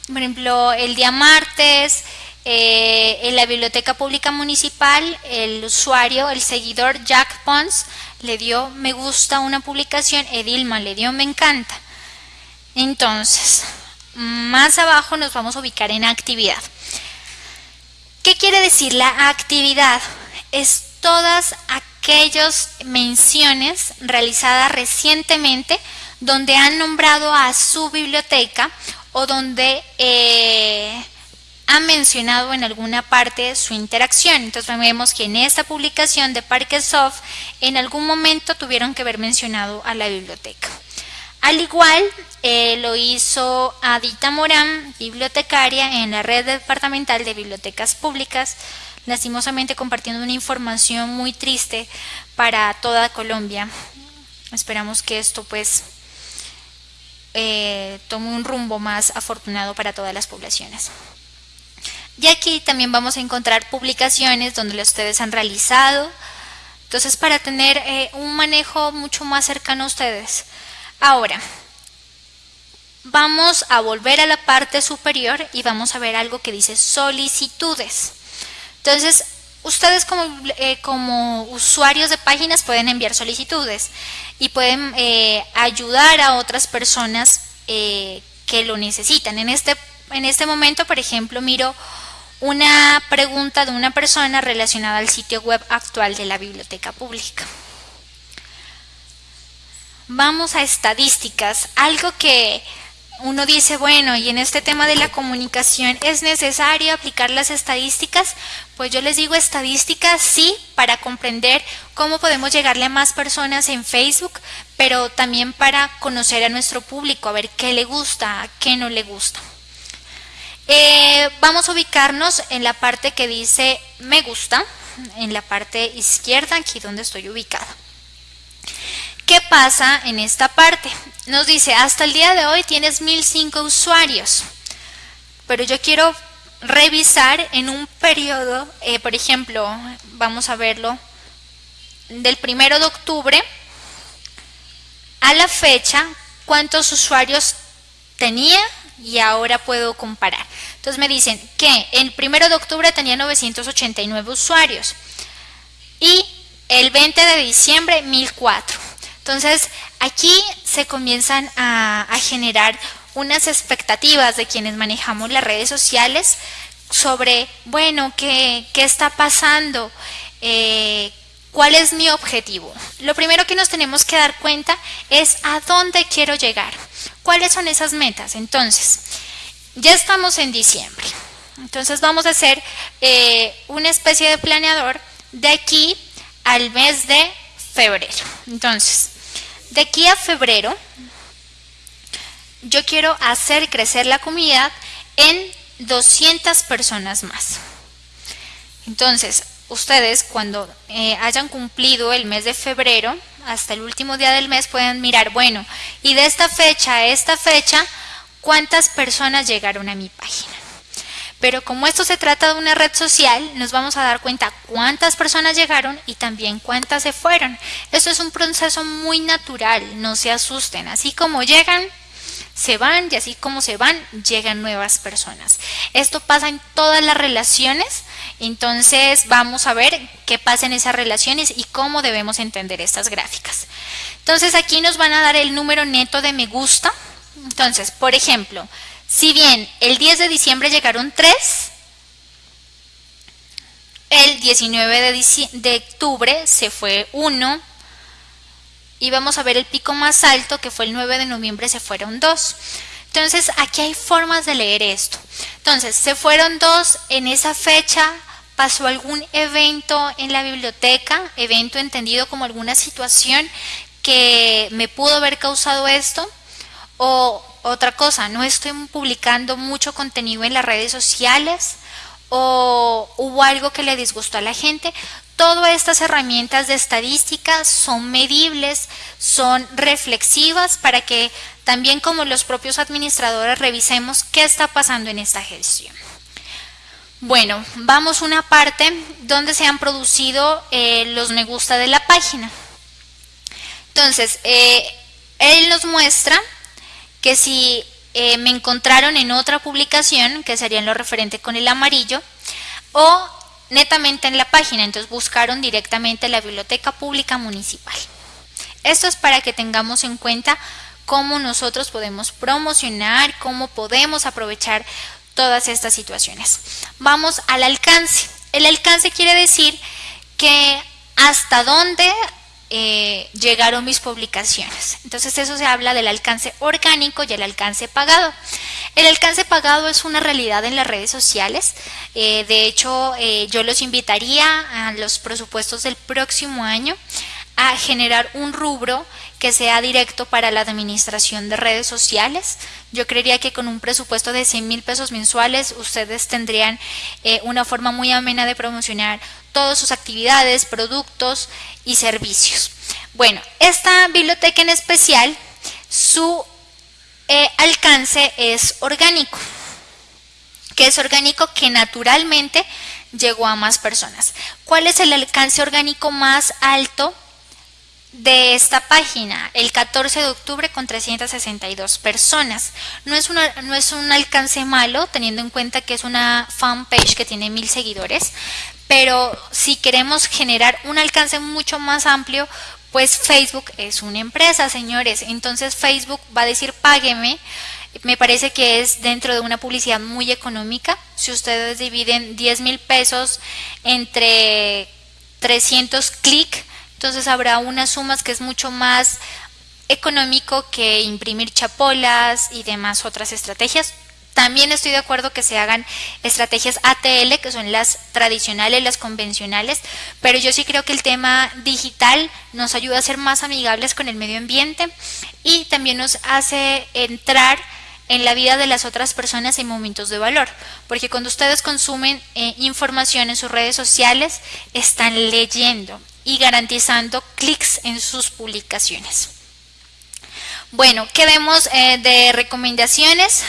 Por ejemplo, el día martes, eh, en la Biblioteca Pública Municipal, el usuario, el seguidor Jack Pons, le dio me gusta una publicación, Edilma le dio me encanta. Entonces, más abajo nos vamos a ubicar en actividad. ¿Qué quiere decir la actividad? Es todas aquellas menciones realizadas recientemente donde han nombrado a su biblioteca o donde eh, ha mencionado en alguna parte su interacción. Entonces vemos que en esta publicación de Parquesoft en algún momento tuvieron que haber mencionado a la biblioteca. Al igual eh, lo hizo Adita Morán, bibliotecaria en la red departamental de bibliotecas públicas, lastimosamente compartiendo una información muy triste para toda Colombia. Esperamos que esto pues eh, tome un rumbo más afortunado para todas las poblaciones. Y aquí también vamos a encontrar publicaciones donde ustedes han realizado. Entonces, para tener eh, un manejo mucho más cercano a ustedes. Ahora, vamos a volver a la parte superior y vamos a ver algo que dice solicitudes. Entonces, ustedes como, eh, como usuarios de páginas pueden enviar solicitudes y pueden eh, ayudar a otras personas que lo necesitan. En este, en este momento, por ejemplo, miro una pregunta de una persona relacionada al sitio web actual de la biblioteca pública. Vamos a estadísticas, algo que uno dice, bueno, y en este tema de la comunicación, ¿es necesario aplicar las estadísticas? Pues yo les digo estadísticas sí, para comprender cómo podemos llegarle a más personas en Facebook, pero también para conocer a nuestro público, a ver qué le gusta, qué no le gusta. Eh, vamos a ubicarnos en la parte que dice me gusta, en la parte izquierda, aquí donde estoy ubicada. ¿Qué pasa en esta parte? Nos dice, hasta el día de hoy tienes 1005 usuarios, pero yo quiero revisar en un periodo, eh, por ejemplo, vamos a verlo, del primero de octubre a la fecha, cuántos usuarios tenía y ahora puedo comparar. Entonces me dicen que el primero de octubre tenía 989 usuarios y el 20 de diciembre 1004. Entonces aquí se comienzan a, generar unas expectativas de quienes manejamos las redes sociales sobre, bueno, ¿qué, qué está pasando? Eh, ¿Cuál es mi objetivo? Lo primero que nos tenemos que dar cuenta es a dónde quiero llegar. ¿Cuáles son esas metas? Entonces, ya estamos en diciembre. Entonces vamos a hacer eh, una especie de planeador de aquí al mes de febrero. Entonces, de aquí a febrero, yo quiero hacer crecer la comunidad en 200 personas más. Entonces, ustedes cuando eh, hayan cumplido el mes de febrero, hasta el último día del mes, pueden mirar, bueno, y de esta fecha a esta fecha, ¿cuántas personas llegaron a mi página? Pero como esto se trata de una red social, nos vamos a dar cuenta cuántas personas llegaron y también cuántas se fueron. Esto es un proceso muy natural, no se asusten. Así como llegan, se van y así como se van, llegan nuevas personas. Esto pasa en todas las relaciones, entonces vamos a ver qué pasa en esas relaciones y cómo debemos entender estas gráficas. Entonces aquí nos van a dar el número neto de me gusta. Entonces, por ejemplo, si bien el 10 de diciembre llegaron 3, el 19 de, de octubre se fue 1 y vamos a ver el pico más alto que fue el 9 de noviembre se fueron 2. Entonces aquí hay formas de leer esto. Entonces se fueron 2 en esa fecha, pasó algún evento en la biblioteca, evento entendido como alguna situación que me pudo haber causado esto o otra cosa, no estoy publicando mucho contenido en las redes sociales o hubo algo que le disgustó a la gente. Todas estas herramientas de estadística son medibles, son reflexivas para que también como los propios administradores revisemos qué está pasando en esta gestión. Bueno, vamos a una parte donde se han producido eh, los me gusta de la página. Entonces, eh, él nos muestra que si eh, me encontraron en otra publicación, que sería en lo referente con el amarillo, o netamente en la página, entonces buscaron directamente la Biblioteca Pública Municipal. Esto es para que tengamos en cuenta cómo nosotros podemos promocionar, cómo podemos aprovechar todas estas situaciones. Vamos al alcance. El alcance quiere decir que hasta dónde eh, llegaron mis publicaciones. Entonces eso se habla del alcance orgánico y el alcance pagado. El alcance pagado es una realidad en las redes sociales. Eh, de hecho, eh, yo los invitaría a los presupuestos del próximo año a generar un rubro que sea directo para la administración de redes sociales. Yo creería que con un presupuesto de 100 mil pesos mensuales ustedes tendrían una forma muy amena de promocionar todas sus actividades, productos y servicios. Bueno, esta biblioteca en especial, su eh, alcance es orgánico. que es orgánico? Que naturalmente llegó a más personas. ¿Cuál es el alcance orgánico más alto de esta página? El 14 de octubre con 362 personas. No es, una, no es un alcance malo, teniendo en cuenta que es una fanpage que tiene mil seguidores, pero si queremos generar un alcance mucho más amplio, pues Facebook es una empresa, señores. Entonces Facebook va a decir págueme. Me parece que es dentro de una publicidad muy económica. Si ustedes dividen 10 mil pesos entre 300 clics, entonces habrá unas sumas que es mucho más económico que imprimir chapolas y demás otras estrategias. También estoy de acuerdo que se hagan estrategias ATL, que son las tradicionales, las convencionales, pero yo sí creo que el tema digital nos ayuda a ser más amigables con el medio ambiente y también nos hace entrar en la vida de las otras personas en momentos de valor, porque cuando ustedes consumen eh, información en sus redes sociales, están leyendo y garantizando clics en sus publicaciones. Bueno, ¿qué vemos eh, de recomendaciones?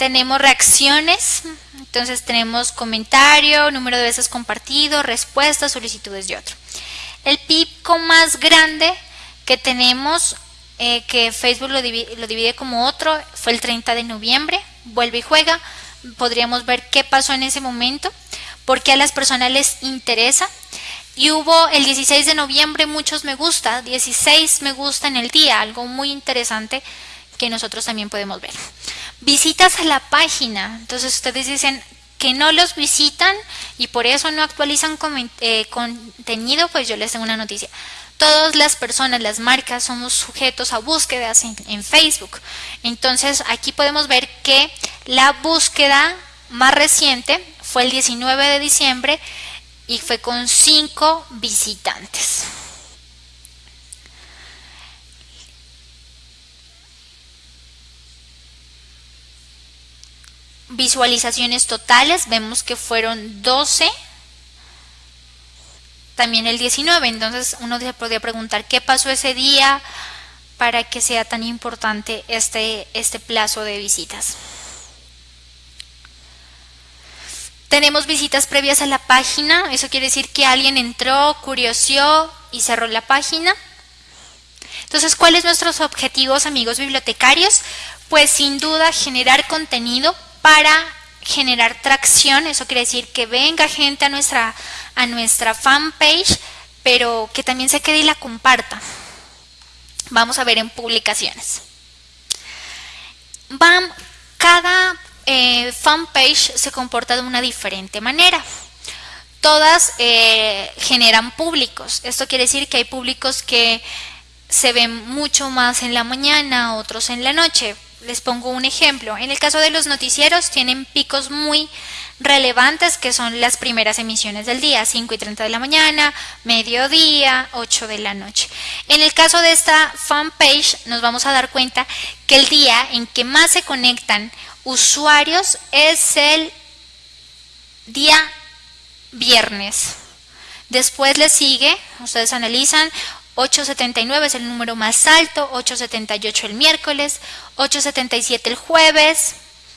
tenemos reacciones, entonces tenemos comentario, número de veces compartido, respuestas, solicitudes y otro. El pico más grande que tenemos, eh, que Facebook lo divide, lo divide como otro, fue el 30 de noviembre, vuelve y juega, podríamos ver qué pasó en ese momento, porque a las personas les interesa. Y hubo el 16 de noviembre muchos me gusta, 16 me gusta en el día, algo muy interesante que nosotros también podemos ver visitas a la página. Entonces ustedes dicen que no los visitan y por eso no actualizan eh, contenido, pues yo les tengo una noticia. Todas las personas, las marcas, somos sujetos a búsquedas en Facebook. Entonces aquí podemos ver que la búsqueda más reciente fue el 19 de diciembre y fue con 5 visitantes. visualizaciones totales, vemos que fueron 12, también el 19, entonces uno se podría preguntar qué pasó ese día para que sea tan importante este, este plazo de visitas. Tenemos visitas previas a la página, eso quiere decir que alguien entró, curiosió y cerró la página. Entonces, ¿cuáles nuestros objetivos, amigos bibliotecarios? Pues sin duda generar contenido para generar tracción, eso quiere decir que venga gente a nuestra, a nuestra fanpage, pero que también se quede y la comparta. Vamos a ver en publicaciones. Van, cada eh, fanpage se comporta de una diferente manera. Todas eh, generan públicos. Esto quiere decir que hay públicos que se ven mucho más en la mañana, otros en la noche les pongo un ejemplo. En el caso de los noticieros tienen picos muy relevantes que son las primeras emisiones del día, 5 y 30 de la mañana, mediodía, 8 de la noche. En el caso de esta fanpage nos vamos a dar cuenta que el día en que más se conectan usuarios es el día viernes. Después le sigue, ustedes analizan 879 es el número más alto, 878 el miércoles, 877 el jueves.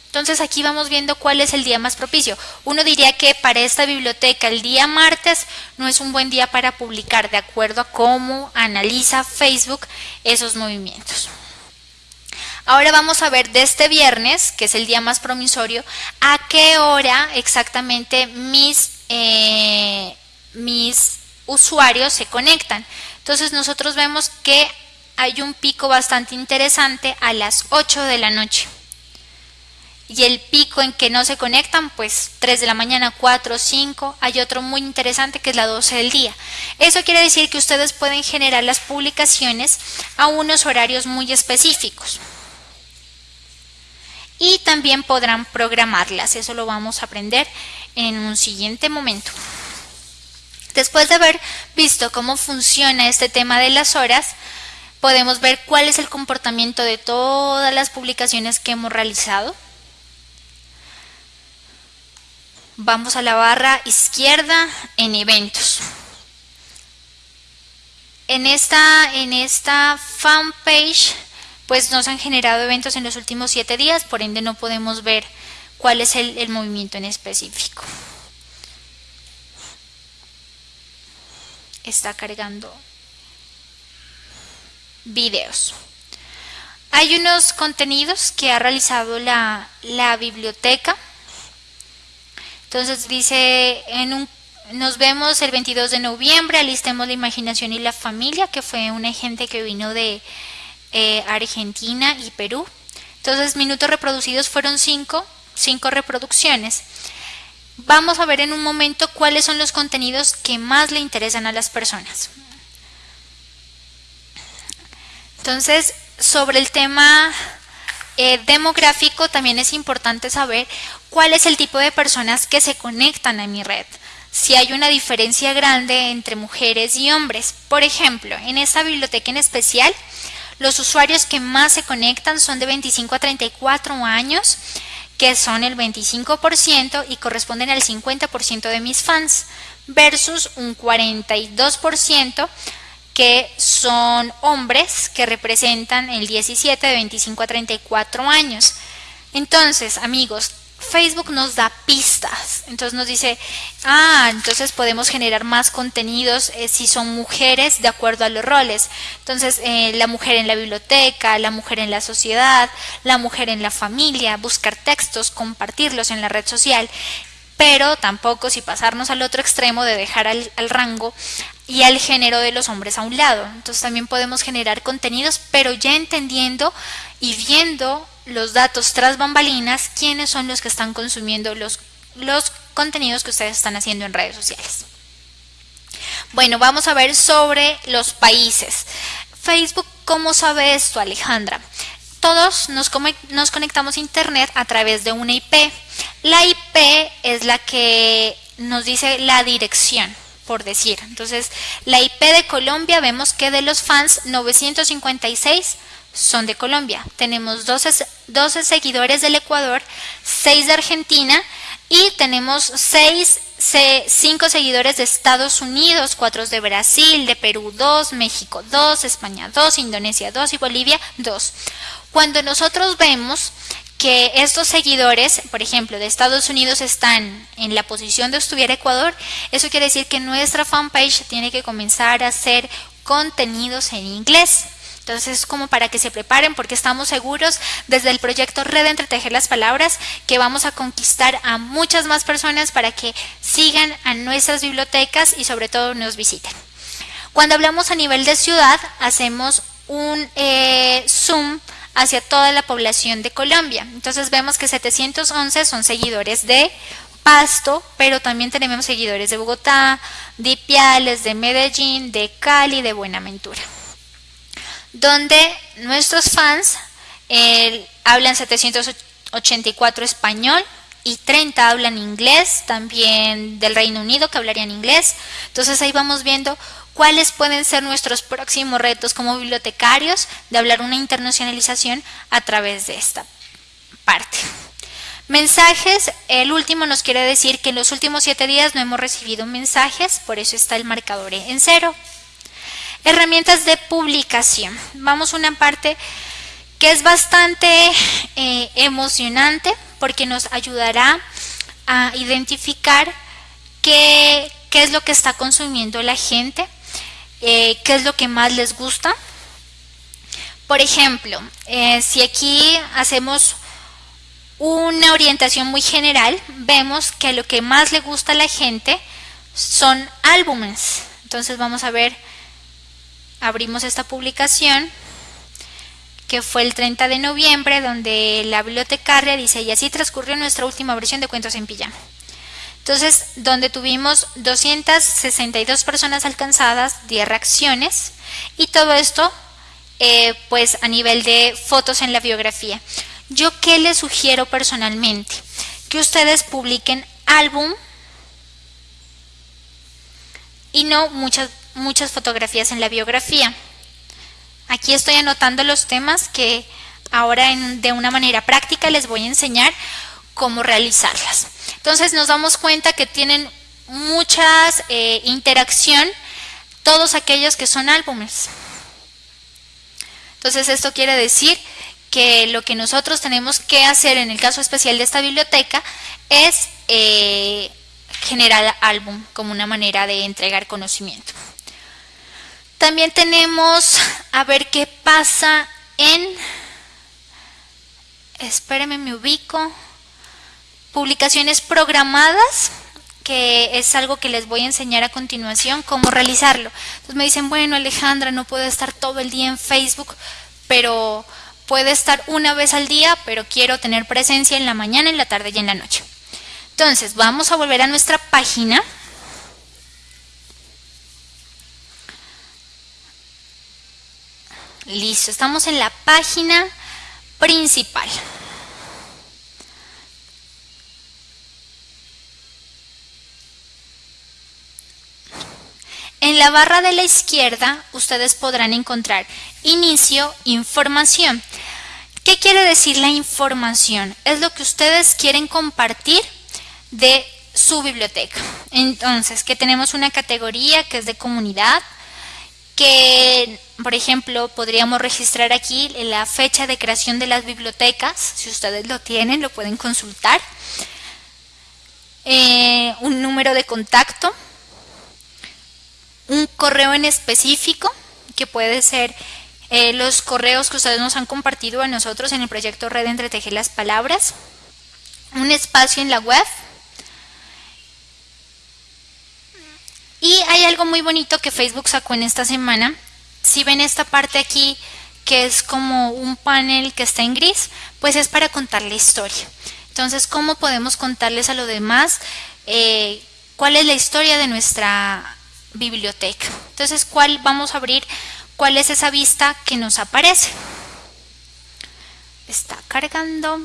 Entonces aquí vamos viendo cuál es el día más propicio. Uno diría que para esta biblioteca el día martes no es un buen día para publicar de acuerdo a cómo analiza Facebook esos movimientos. Ahora vamos a ver de este viernes, que es el día más promisorio, a qué hora exactamente mis, eh, mis usuarios se conectan. Entonces nosotros vemos que hay un pico bastante interesante a las 8 de la noche. Y el pico en que no se conectan, pues 3 de la mañana, 4, 5. Hay otro muy interesante que es la 12 del día. Eso quiere decir que ustedes pueden generar las publicaciones a unos horarios muy específicos. Y también podrán programarlas. Eso lo vamos a aprender en un siguiente momento. Después de haber visto cómo funciona este tema de las horas, podemos ver cuál es el comportamiento de todas las publicaciones que hemos realizado. Vamos a la barra izquierda en eventos. En esta, en esta fanpage pues nos han generado eventos en los últimos siete días, por ende no podemos ver cuál es el movimiento en específico. está cargando videos. Hay unos contenidos que ha realizado la, la biblioteca. Entonces dice, en un, nos vemos el 22 de noviembre, alistemos la imaginación y la familia, que fue una gente que vino de eh, Argentina y Perú. Entonces, minutos reproducidos fueron cinco, cinco reproducciones. Vamos a ver en un momento cuáles son los contenidos que más le interesan a las personas. Entonces, sobre el tema eh, demográfico también es importante saber cuál es el tipo de personas que se conectan a mi red. Si hay una diferencia grande entre mujeres y hombres. Por ejemplo, en esta biblioteca en especial, los usuarios que más se conectan son de 25 a 34 años que son el 25% y corresponden al 50% de mis fans, versus un 42% que son hombres que representan el 17 de 25 a 34 años. Entonces, amigos, Facebook nos da pistas, entonces nos dice, ah, entonces podemos generar más contenidos eh, si son mujeres de acuerdo a los roles. Entonces, eh, la mujer en la biblioteca, la mujer en la sociedad, la mujer en la familia, buscar textos, compartirlos en la red social, pero tampoco si pasarnos al otro extremo de dejar al, al rango y al género de los hombres a un lado. Entonces también podemos generar contenidos, pero ya entendiendo y viendo los datos tras bambalinas, quiénes son los que están consumiendo los, los contenidos que ustedes están haciendo en redes sociales. Bueno, vamos a ver sobre los países. Facebook, ¿cómo sabe esto, Alejandra? Todos nos, nos conectamos a Internet a través de una IP. La IP es la que nos dice la dirección por decir. Entonces, la IP de Colombia vemos que de los fans 956 son de Colombia. Tenemos 12, 12 seguidores del Ecuador, 6 de Argentina y tenemos 6 5 seguidores de Estados Unidos, 4 de Brasil, de Perú 2, México 2, España 2, Indonesia 2 y Bolivia 2. Cuando nosotros vemos que estos seguidores, por ejemplo, de Estados Unidos están en la posición de estuviera Ecuador, eso quiere decir que nuestra fanpage tiene que comenzar a hacer contenidos en inglés. Entonces, como para que se preparen, porque estamos seguros desde el proyecto Red Entretejer las Palabras que vamos a conquistar a muchas más personas para que sigan a nuestras bibliotecas y sobre todo nos visiten. Cuando hablamos a nivel de ciudad, hacemos un eh, zoom hacia toda la población de Colombia. Entonces vemos que 711 son seguidores de Pasto, pero también tenemos seguidores de Bogotá, de Ipiales, de Medellín, de Cali, de Buenaventura. Donde nuestros fans eh, hablan 784 español y 30 hablan inglés, también del Reino Unido que hablarían inglés. Entonces ahí vamos viendo cuáles pueden ser nuestros próximos retos como bibliotecarios de hablar una internacionalización a través de esta parte. Mensajes, el último nos quiere decir que en los últimos siete días no hemos recibido mensajes, por eso está el marcador en cero. Herramientas de publicación. Vamos a una parte que es bastante eh, emocionante porque nos ayudará a identificar qué, es lo que está consumiendo la gente eh, qué es lo que más les gusta. Por ejemplo, eh, si aquí hacemos una orientación muy general, vemos que lo que más le gusta a la gente son álbumes. Entonces vamos a ver, abrimos esta publicación que fue el 30 de noviembre, donde la bibliotecaria dice, y así transcurrió nuestra última versión de Cuentos en Pijama. Entonces, donde tuvimos 262 personas alcanzadas, 10 reacciones y todo esto eh, pues a nivel de fotos en la biografía. Yo qué les sugiero personalmente? Que ustedes publiquen álbum y no muchas, muchas fotografías en la biografía. Aquí estoy anotando los temas que ahora de una manera práctica les voy a enseñar cómo realizarlas. Entonces nos damos cuenta que tienen muchas eh, interacción todos aquellos que son álbumes. Entonces esto quiere decir que lo que nosotros tenemos que hacer en el caso especial de esta biblioteca es eh, generar álbum como una manera de entregar conocimiento. También tenemos a ver qué pasa en... Espérenme, me ubico publicaciones programadas, que es algo que les voy a enseñar a continuación, cómo realizarlo. Entonces me dicen, bueno Alejandra, no puedo estar todo el día en Facebook, pero puede estar una vez al día, pero quiero tener presencia en la mañana, en la tarde y en la noche. Entonces vamos a volver a nuestra página. Listo, estamos en la página principal. En la barra de la izquierda ustedes podrán encontrar inicio, información. ¿Qué quiere decir la información? Es lo que ustedes quieren compartir de su biblioteca. Entonces, que tenemos una categoría que es de comunidad, que por ejemplo, podríamos registrar aquí la fecha de creación de las bibliotecas. Si ustedes lo tienen, lo pueden consultar. Eh, un número de contacto. Un correo en específico, que puede ser eh, los correos que ustedes nos han compartido a nosotros en el proyecto Red Entretejer las Palabras. Un espacio en la web. Y hay algo muy bonito que Facebook sacó en esta semana si ven esta parte aquí que es como un panel que está en gris, pues es para contar la historia. Entonces, ¿cómo podemos contarles a lo demás eh, cuál es la historia de nuestra biblioteca? Entonces, ¿cuál vamos a abrir? ¿Cuál es esa vista que nos aparece? Está cargando.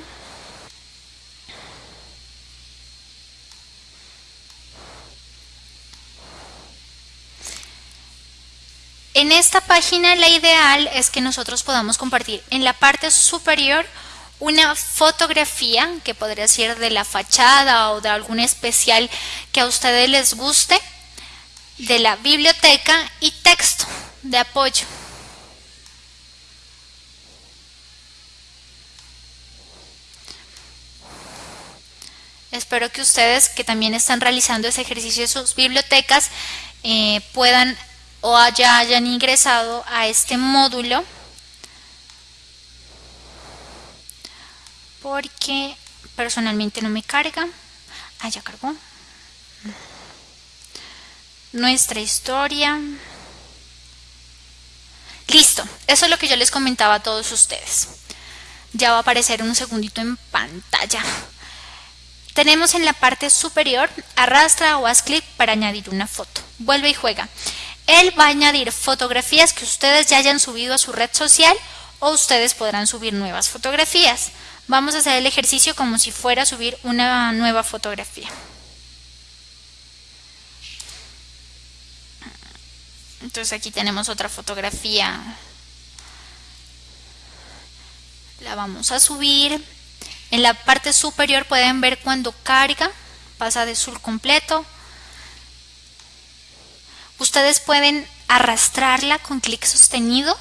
En esta página la ideal es que nosotros podamos compartir en la parte superior una fotografía que podría ser de la fachada o de algún especial que a ustedes les guste de la biblioteca y texto de apoyo. Espero que ustedes que también están realizando ese ejercicio de sus bibliotecas eh, puedan o ya hayan ingresado a este módulo porque personalmente no me carga. Ah ya cargó. Nuestra historia. Listo eso es lo que yo les comentaba a todos ustedes. Ya va a aparecer un segundito en pantalla. Tenemos en la parte superior arrastra o haz clic para añadir una foto. Vuelve y juega él va a añadir fotografías que ustedes ya hayan subido a su red social o ustedes podrán subir nuevas fotografías. Vamos a hacer el ejercicio como si fuera a subir una nueva fotografía. Entonces aquí tenemos otra fotografía. La vamos a subir. En la parte superior pueden ver cuando carga, pasa de azul completo Ustedes pueden arrastrarla con clic sostenido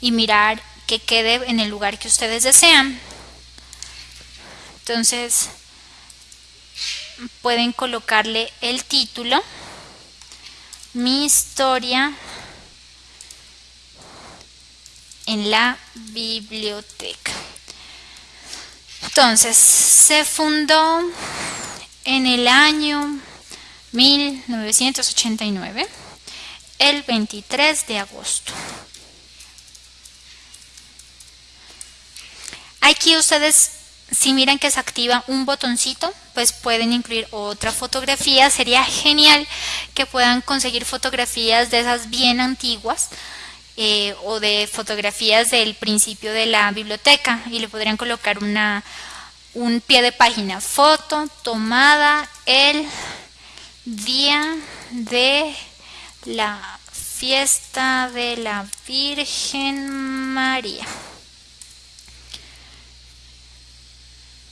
y mirar que quede en el lugar que ustedes desean. Entonces pueden colocarle el título, mi historia en la biblioteca. Entonces, se fundó en el año 1989, el 23 de agosto. Aquí ustedes, si miran que se activa un botoncito, pues pueden incluir otra fotografía. Sería genial que puedan conseguir fotografías de esas bien antiguas eh, o de fotografías del principio de la biblioteca y le podrían colocar una, un pie de página. Foto tomada el día de la fiesta de la Virgen María.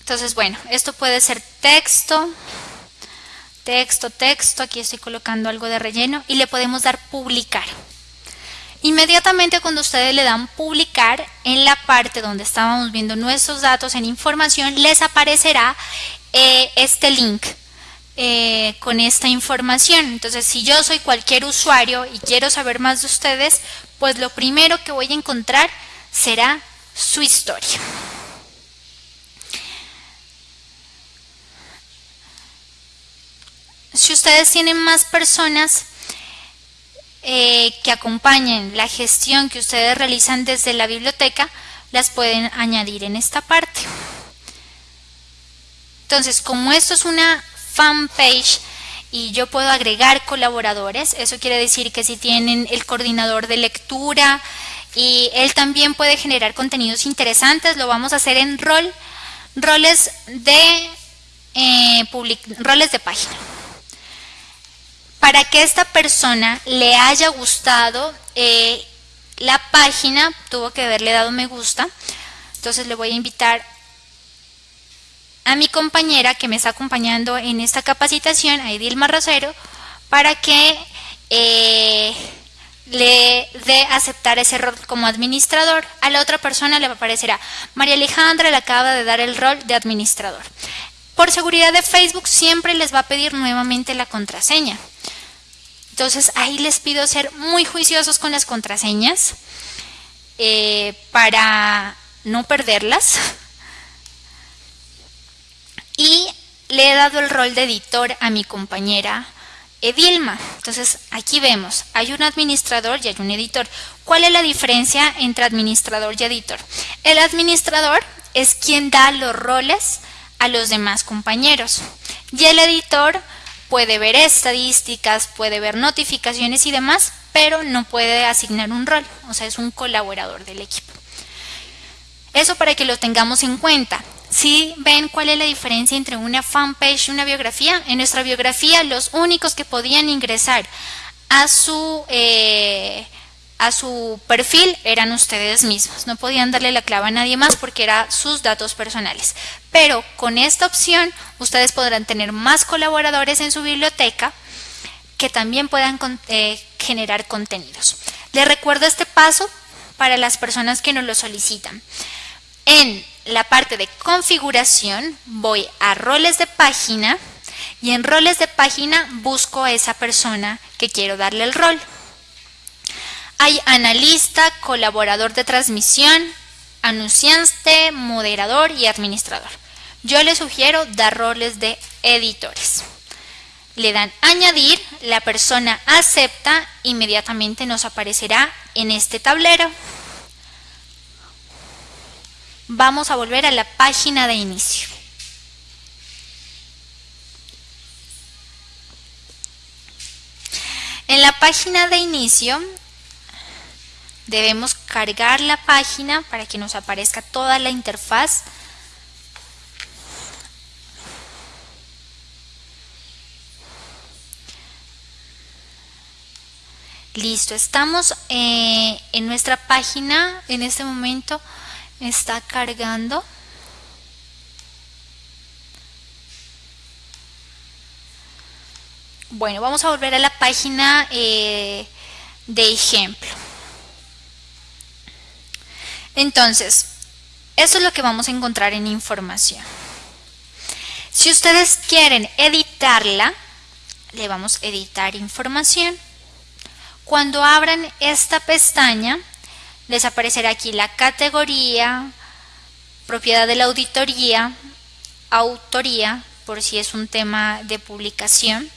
Entonces, bueno, esto puede ser texto, texto, texto, aquí estoy colocando algo de relleno y le podemos dar publicar. Inmediatamente cuando ustedes le dan publicar, en la parte donde estábamos viendo nuestros datos en información, les aparecerá eh, este link eh, con esta información. Entonces, si yo soy cualquier usuario y quiero saber más de ustedes, pues lo primero que voy a encontrar será su historia. Si ustedes tienen más personas eh, que acompañen la gestión que ustedes realizan desde la biblioteca, las pueden añadir en esta parte. Entonces, como esto es una fanpage y yo puedo agregar colaboradores. Eso quiere decir que si tienen el coordinador de lectura y él también puede generar contenidos interesantes, lo vamos a hacer en rol, roles de, eh, roles de página. Para que esta persona le haya gustado eh, la página, tuvo que haberle dado me gusta. Entonces le voy a invitar a mi compañera que me está acompañando en esta capacitación, a Edilma Rosero, para que eh, le dé aceptar ese rol como administrador. A la otra persona le aparecerá María Alejandra le acaba de dar el rol de administrador. Por seguridad de Facebook siempre les va a pedir nuevamente la contraseña. Entonces ahí les pido ser muy juiciosos con las contraseñas eh, para no perderlas. Y le he dado el rol de editor a mi compañera Edilma. Entonces aquí vemos, hay un administrador y hay un editor. ¿Cuál es la diferencia entre administrador y editor? El administrador es quien da los roles a los demás compañeros y el editor puede ver estadísticas, puede ver notificaciones y demás, pero no puede asignar un rol, o sea, es un colaborador del equipo. Eso para que lo tengamos en cuenta. Si ven cuál es la diferencia entre una fanpage y una biografía, en nuestra biografía los únicos que podían ingresar a su, eh, a su perfil eran ustedes mismos. No podían darle la clave a nadie más porque eran sus datos personales. Pero con esta opción ustedes podrán tener más colaboradores en su biblioteca que también puedan eh, generar contenidos. Les recuerdo este paso para las personas que nos lo solicitan. En la parte de configuración voy a roles de página y en roles de página busco a esa persona que quiero darle el rol. Hay analista, colaborador de transmisión, anunciante, moderador y administrador. Yo le sugiero dar roles de editores. Le dan añadir, la persona acepta, inmediatamente nos aparecerá en este tablero vamos a volver a la página de inicio. En la página de inicio debemos cargar la página para que nos aparezca toda la interfaz. Listo, estamos eh, en nuestra página en este momento está cargando. Bueno vamos a volver a la página eh, de ejemplo. Entonces eso es lo que vamos a encontrar en información. Si ustedes quieren editarla le vamos a editar información. Cuando abran esta pestaña les aparecerá aquí la categoría, propiedad de la auditoría, autoría, por si es un tema de publicación.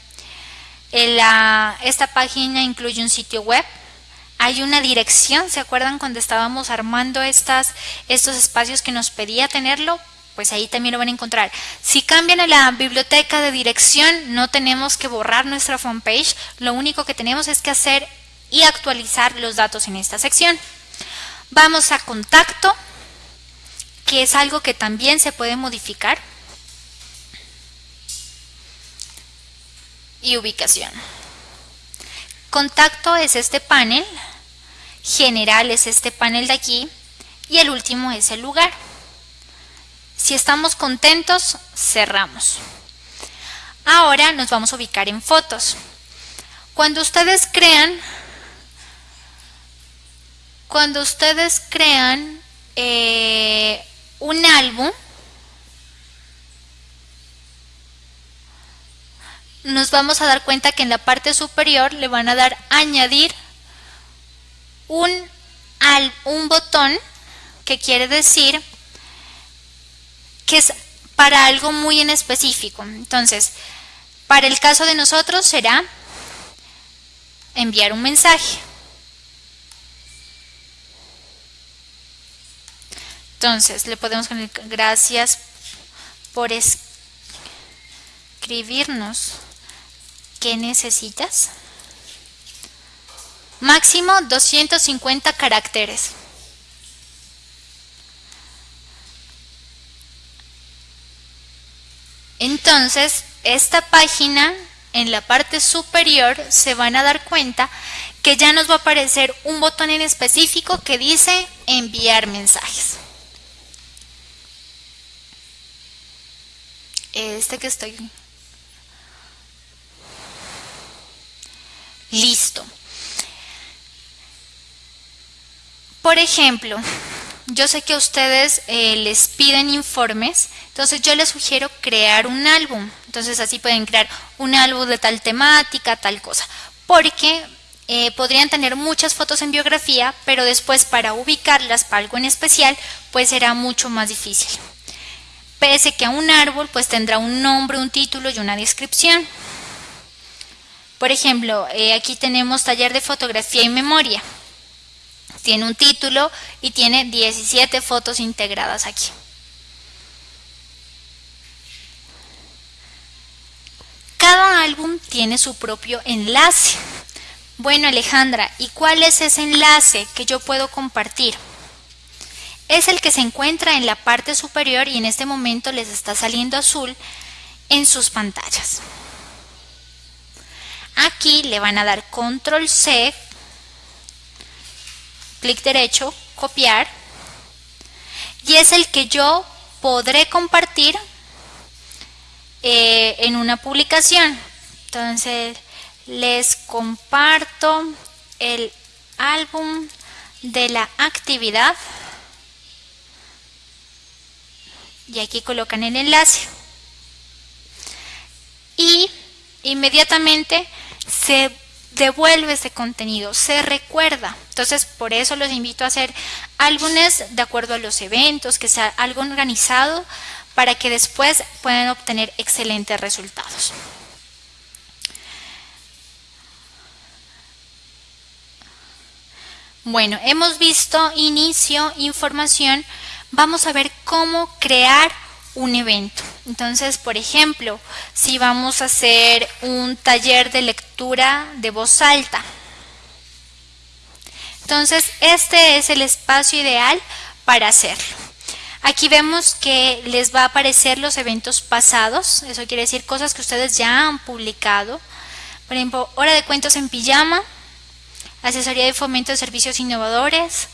esta página incluye un sitio web, hay una dirección, ¿se acuerdan cuando estábamos armando estas, estos espacios que nos pedía tenerlo? Pues ahí también lo van a encontrar. Si cambian a la biblioteca de dirección, no tenemos que borrar nuestra fanpage, lo único que tenemos es que hacer y actualizar los datos en esta sección. Vamos a contacto, que es algo que también se puede modificar. Y ubicación. Contacto es este panel, general es este panel de aquí y el último es el lugar. Si estamos contentos, cerramos. Ahora nos vamos a ubicar en fotos. Cuando ustedes crean cuando ustedes crean eh, un álbum, nos vamos a dar cuenta que en la parte superior le van a dar añadir un, un botón que quiere decir que es para algo muy en específico. Entonces, para el caso de nosotros será enviar un mensaje. Entonces, le podemos poner gracias por escribirnos. ¿Qué necesitas? Máximo 250 caracteres. Entonces, esta página en la parte superior se van a dar cuenta que ya nos va a aparecer un botón en específico que dice enviar mensajes. Este que estoy listo por ejemplo, yo sé que ustedes eh, les piden informes, entonces yo les sugiero crear un álbum. Entonces así pueden crear un álbum de tal temática, tal cosa. Porque eh, podrían tener muchas fotos en biografía, pero después para ubicarlas para algo en especial, pues será mucho más difícil. Pese que a un árbol pues tendrá un nombre, un título y una descripción. Por ejemplo, eh, aquí tenemos taller de fotografía y memoria. Tiene un título y tiene 17 fotos integradas aquí. Cada álbum tiene su propio enlace. Bueno Alejandra, ¿y cuál es ese enlace que yo puedo compartir? Es el que se encuentra en la parte superior y en este momento les está saliendo azul en sus pantallas. Aquí le van a dar control C clic derecho, copiar, y es el que yo podré compartir eh, en una publicación. Entonces, les comparto el álbum de la actividad y aquí colocan el enlace y inmediatamente se devuelve ese contenido, se recuerda. Entonces, por eso los invito a hacer álbumes de acuerdo a los eventos, que sea algo organizado para que después puedan obtener excelentes resultados. Bueno, hemos visto inicio, información. Vamos a ver cómo crear un evento. Entonces, por ejemplo, si vamos a hacer un taller de lectura de voz alta. Entonces, este es el espacio ideal para hacerlo. Aquí vemos que les va a aparecer los eventos pasados, eso quiere decir cosas que ustedes ya han publicado. Por ejemplo, hora de cuentos en pijama, asesoría de fomento de servicios innovadores,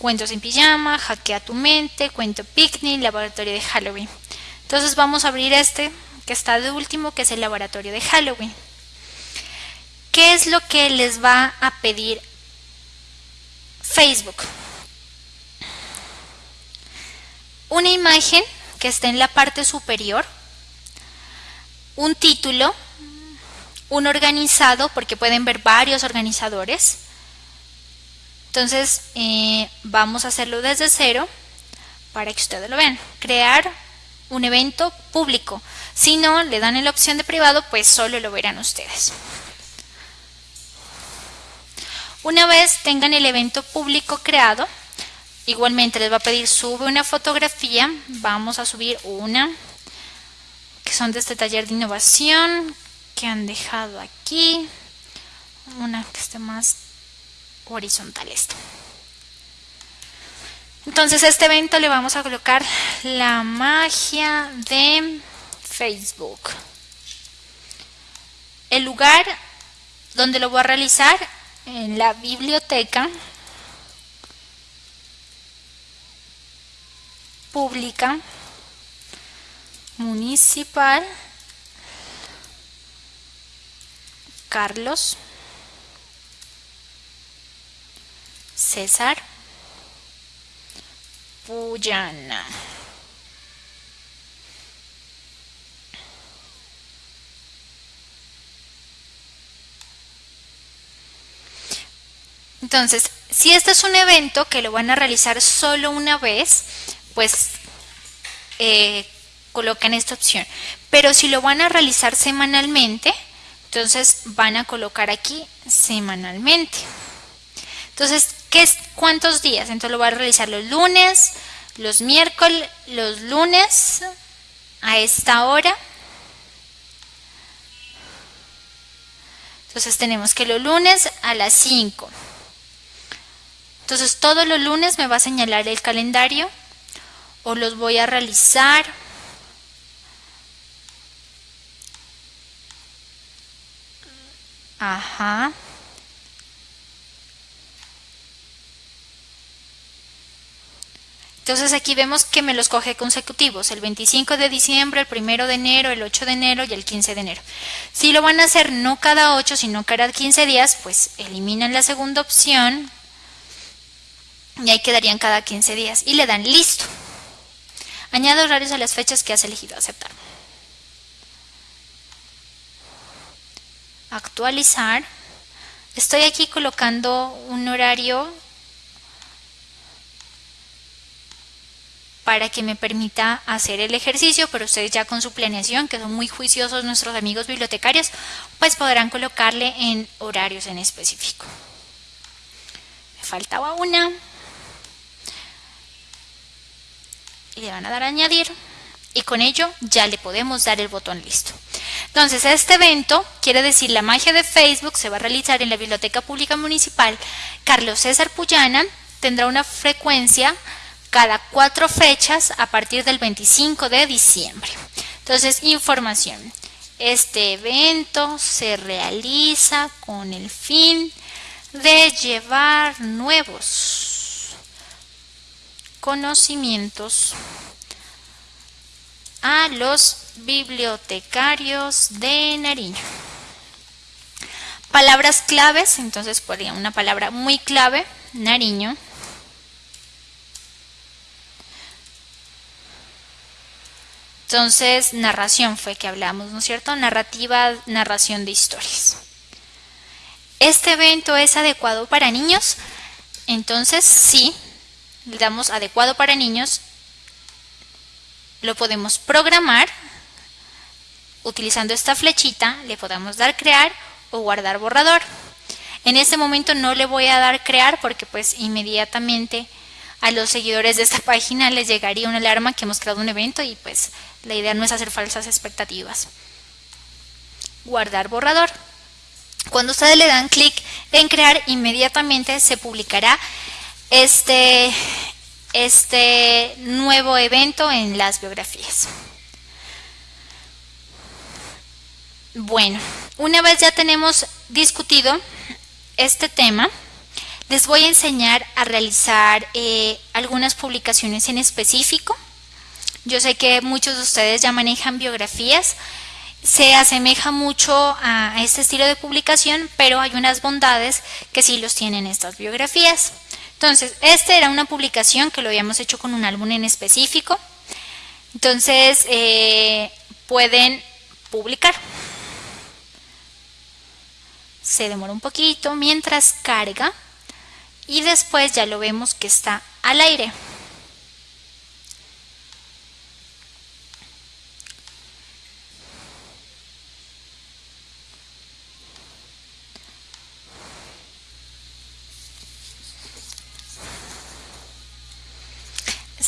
cuentos en pijama, hackea tu mente, cuento picnic, laboratorio de Halloween. Entonces vamos a abrir este que está de último, que es el laboratorio de Halloween. ¿Qué es lo que les va a pedir Facebook? Una imagen que esté en la parte superior, un título, un organizado, porque pueden ver varios organizadores. Entonces eh, vamos a hacerlo desde cero para que ustedes lo vean. Crear un evento público. Si no, le dan la opción de privado, pues solo lo verán ustedes. Una vez tengan el evento público creado, igualmente les va a pedir sube una fotografía. Vamos a subir una que son de este taller de innovación que han dejado aquí. Una que esté más horizontal esto. Entonces a este evento le vamos a colocar la magia de Facebook. El lugar donde lo voy a realizar en la biblioteca pública municipal Carlos César entonces, si este es un evento que lo van a realizar solo una vez, pues eh, colocan esta opción. Pero si lo van a realizar semanalmente, entonces van a colocar aquí semanalmente. Entonces, ¿qué es, ¿cuántos días? Entonces lo voy a realizar los lunes, los miércoles, los lunes, a esta hora. Entonces tenemos que los lunes a las 5. Entonces todos los lunes me va a señalar el calendario o los voy a realizar. Ajá. Entonces aquí vemos que me los coge consecutivos, el 25 de diciembre, el 1 de enero, el 8 de enero y el 15 de enero. Si lo van a hacer no cada 8, sino cada 15 días, pues eliminan la segunda opción Y ahí quedarían cada 15 días. Y le dan listo. Añado horarios a las fechas que has elegido aceptar. Actualizar. Estoy aquí colocando un horario para que me permita hacer el ejercicio, pero ustedes ya con su planeación, que son muy juiciosos nuestros amigos bibliotecarios, pues podrán colocarle en horarios en específico. Me faltaba una. Y le van a dar a añadir. Y con ello ya le podemos dar el botón listo. Entonces, este evento, quiere decir la magia de Facebook, se va a realizar en la Biblioteca Pública Municipal Carlos César Puyana, tendrá una frecuencia cada cuatro fechas a partir del 25 de diciembre. Entonces, información. Este evento se realiza con el fin de llevar nuevos conocimientos a los bibliotecarios de Nariño. Palabras claves, entonces podría una palabra muy clave, Nariño. Entonces, narración fue que hablamos, ¿no es cierto? Narrativa, narración de historias. ¿Este evento es adecuado para niños? Entonces, sí, le damos adecuado para niños. Lo podemos programar utilizando esta flechita. Le podemos dar crear o guardar borrador. En este momento no le voy a dar crear porque pues inmediatamente a los seguidores de esta [laughs] página les llegaría una alarma que hemos creado un evento y pues la idea no es hacer falsas expectativas. Guardar borrador. Cuando ustedes le dan clic en crear, inmediatamente se publicará este, este nuevo evento en las biografías. Bueno, una vez ya tenemos discutido este tema, les voy a enseñar a realizar eh, algunas publicaciones en específico yo sé que muchos de ustedes ya manejan biografías, se asemeja mucho a este estilo de publicación, pero hay unas bondades que sí los tienen estas biografías. Entonces, esta era una publicación que lo habíamos hecho con un álbum en específico. Entonces, eh, pueden publicar. Se demora un poquito mientras carga y después ya lo vemos que está al aire.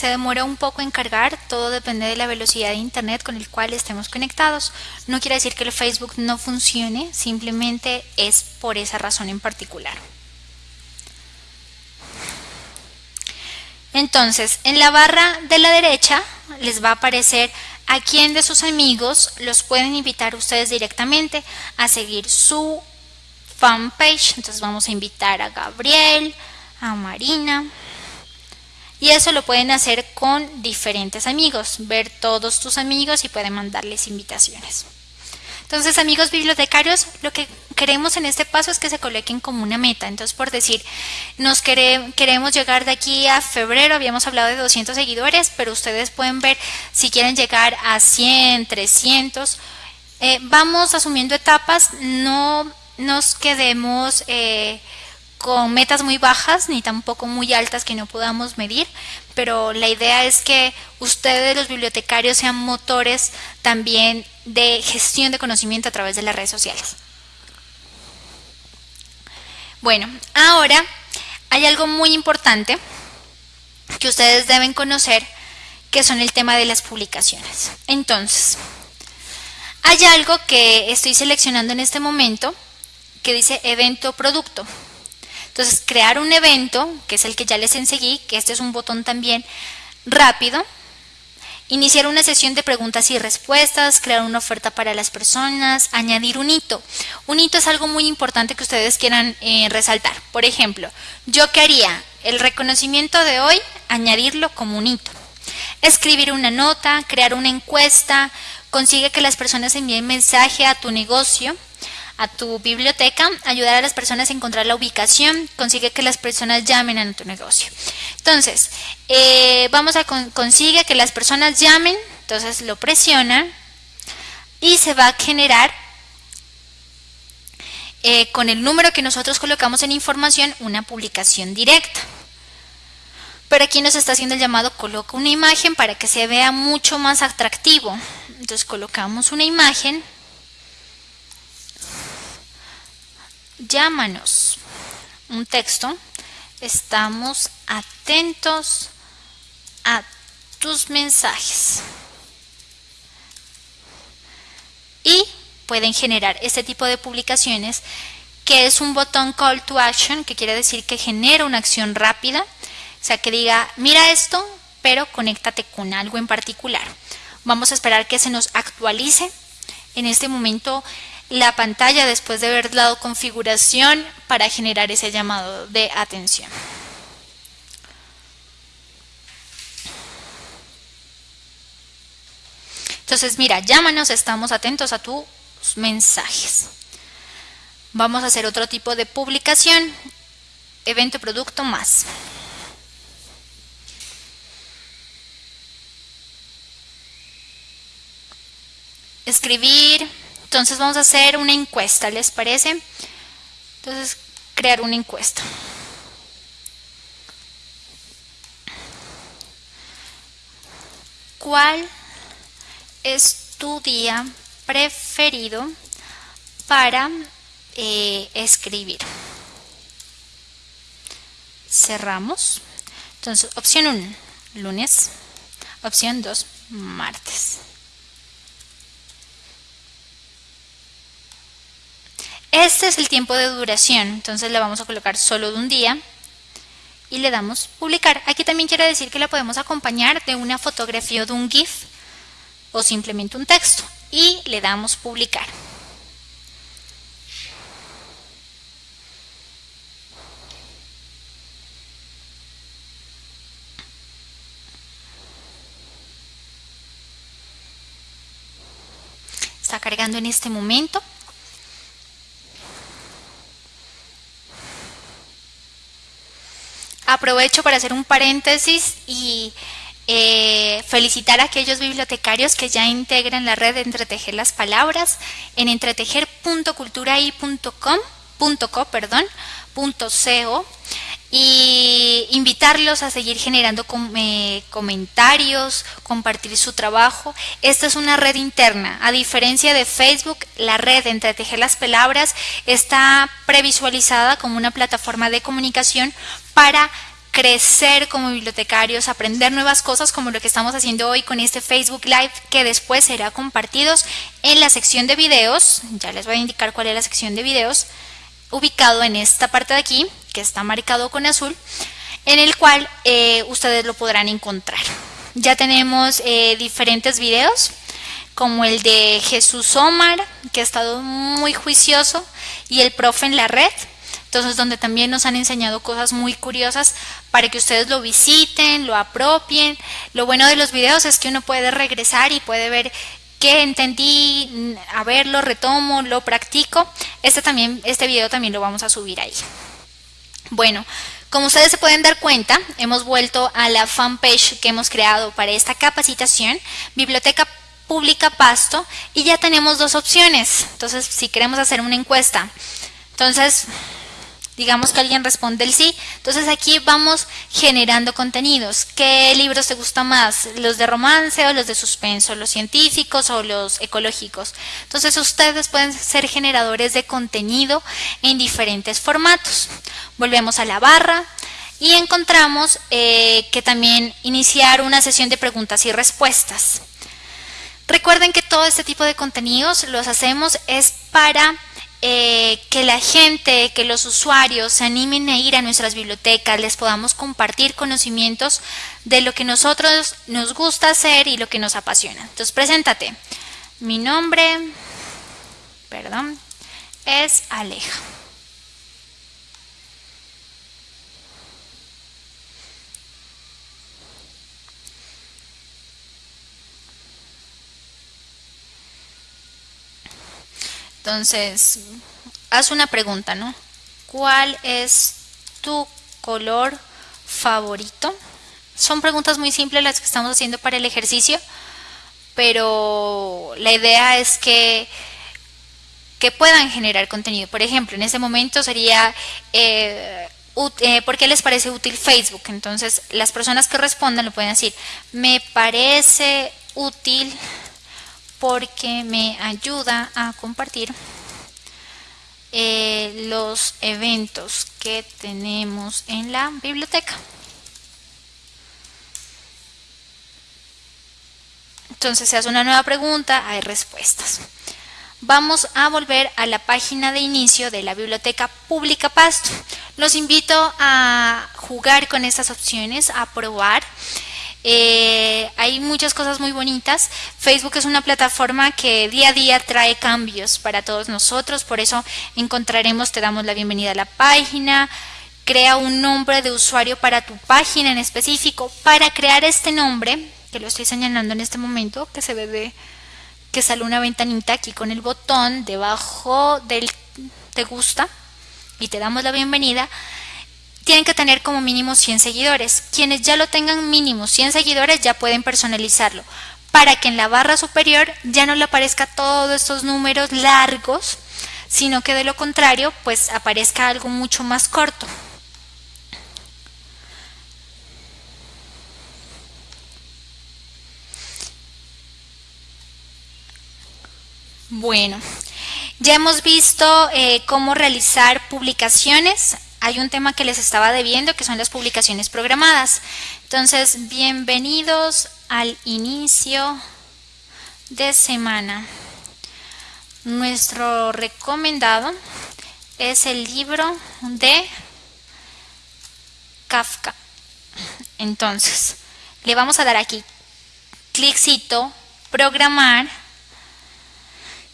Se demora un poco en cargar, todo depende de la velocidad de internet con el cual estemos conectados. No quiere decir que el Facebook no funcione, simplemente es por esa razón en particular. Entonces, en la barra de la derecha les va a aparecer a quién de sus amigos los pueden invitar ustedes directamente a seguir su fanpage. Entonces vamos a invitar a Gabriel, a Marina, y eso lo pueden hacer con diferentes amigos, ver todos tus amigos y pueden mandarles invitaciones. Entonces, amigos bibliotecarios, lo que queremos en este paso es que se coloquen como una meta. Entonces, por decir, nos queremos llegar de aquí a febrero, habíamos hablado de 200 seguidores, pero ustedes pueden ver si quieren llegar a 100, 300. Eh, vamos asumiendo etapas, no nos quedemos... Eh, con metas muy bajas ni tampoco muy altas que no podamos medir, pero la idea es que ustedes los bibliotecarios sean motores también de gestión de conocimiento a través de las redes sociales. Bueno, ahora hay algo muy importante que ustedes deben conocer que son el tema de las publicaciones. Entonces, hay algo que estoy seleccionando en este momento que dice evento producto. Entonces, crear un evento, que es el que ya les enseguí, que este es un botón también rápido. Iniciar una sesión de preguntas y respuestas, crear una oferta para las personas, añadir un hito. Un hito es algo muy importante que ustedes quieran eh, resaltar. Por ejemplo, yo qué haría el reconocimiento de hoy, añadirlo como un hito. Escribir una nota, crear una encuesta, consigue que las personas envíen mensaje a tu negocio, a tu biblioteca, ayudar a las personas a encontrar la ubicación, consigue que las personas llamen a tu negocio. Entonces, eh, vamos a consigue que las personas llamen, entonces lo presiona y se va a generar eh, con el número que nosotros colocamos en información una publicación directa. Pero aquí nos está haciendo el llamado coloca una imagen para que se vea mucho más atractivo. Entonces colocamos una imagen. Llámanos. Un texto. Estamos atentos a tus mensajes. Y pueden generar este tipo de publicaciones que es un botón call to action, que quiere decir que genera una acción rápida o sea, que diga, mira esto, pero conéctate con algo en particular. Vamos a esperar que se nos actualice. En este momento la pantalla después de haber dado configuración para generar ese llamado de atención. Entonces, mira, llámanos, estamos atentos a tus mensajes. Vamos a hacer otro tipo de publicación, evento producto más. escribir. Entonces vamos a hacer una encuesta, ¿les parece? Entonces, crear una encuesta. ¿Cuál es tu día preferido para eh, escribir? Cerramos. Entonces, opción 1, lunes. Opción 2, martes. Este es el tiempo de duración, entonces le vamos a colocar solo de un día y le damos publicar. Aquí también quiere decir que la podemos acompañar de una fotografía o de un GIF o simplemente un texto y le damos publicar. Está cargando en este momento. Aprovecho para hacer un paréntesis y eh, felicitar a aquellos bibliotecarios que ya integran la red de Entretejer las Palabras en entretejer.culturai.com.co, perdón, .co y invitarlos a seguir generando eh, comentarios, compartir su trabajo. Esta es una red interna. A diferencia de Facebook, la red Entretejer las Palabras está previsualizada como una plataforma de comunicación para crecer como bibliotecarios, aprender nuevas cosas como lo que estamos haciendo hoy con este Facebook Live que después será compartidos en la sección de videos, ya les voy a indicar cuál es la sección de videos, ubicado en esta parte de aquí, que está marcado con azul, en el cual eh, ustedes lo podrán encontrar. Ya tenemos eh, diferentes videos, como el de Jesús Omar, que ha estado muy juicioso, y el profe en la red, entonces donde también nos han enseñado cosas muy curiosas para que ustedes lo visiten, lo apropien. Lo bueno de los videos es que uno puede regresar y puede ver qué entendí, a ver, lo retomo, lo practico. Este, también, este video también lo vamos a subir ahí. Bueno, como ustedes se pueden dar cuenta, hemos vuelto a la fanpage que hemos creado para esta capacitación, Biblioteca Pública Pasto, y ya tenemos dos opciones. Entonces, si queremos hacer una encuesta, entonces digamos que alguien responde el sí. Entonces aquí vamos generando contenidos. ¿Qué libros te gustan más? ¿Los de romance o los de suspenso? ¿Los científicos o los ecológicos? Entonces ustedes pueden ser generadores de contenido en diferentes formatos. Volvemos a la barra y encontramos eh, que también iniciar una sesión de preguntas y respuestas. Recuerden que todo este tipo de contenidos los hacemos es para eh, que la gente, que los usuarios se animen a ir a nuestras bibliotecas, les podamos compartir conocimientos de lo que nosotros nos gusta hacer y lo que nos apasiona. Entonces, preséntate. Mi nombre, perdón, es Aleja. Entonces, haz una pregunta, ¿no? ¿Cuál es tu color favorito? Son preguntas muy simples las que estamos haciendo para el ejercicio, pero la idea es que, que puedan generar contenido. Por ejemplo, en este momento sería... Eh, eh, ¿por qué les parece útil Facebook? Entonces, las personas que respondan lo pueden decir, me parece útil porque me ayuda a compartir eh, los eventos que tenemos en la biblioteca. Entonces se hace una nueva pregunta, hay respuestas. Vamos a volver a la página de inicio de la Biblioteca Pública Pasto. Los invito a jugar con estas opciones, a probar. Eh, hay muchas cosas muy bonitas. Facebook es una plataforma que día a día trae cambios para todos nosotros, por eso encontraremos, te damos la bienvenida a la página, crea un nombre de usuario para tu página en específico. Para crear este nombre, que lo estoy señalando en este momento, que se ve de, que sale una ventanita aquí con el botón debajo del te gusta y te damos la bienvenida tienen que tener como mínimo 100 seguidores. Quienes ya lo tengan mínimo 100 seguidores ya pueden personalizarlo para que en la barra superior ya no le aparezca todos estos números largos, sino que de lo contrario pues aparezca algo mucho más corto. Bueno, ya hemos visto eh, cómo realizar publicaciones hay un tema que les estaba debiendo, que son las publicaciones programadas. Entonces, bienvenidos al inicio de semana. Nuestro recomendado es el libro de Kafka. Entonces, le vamos a dar aquí cliccito, programar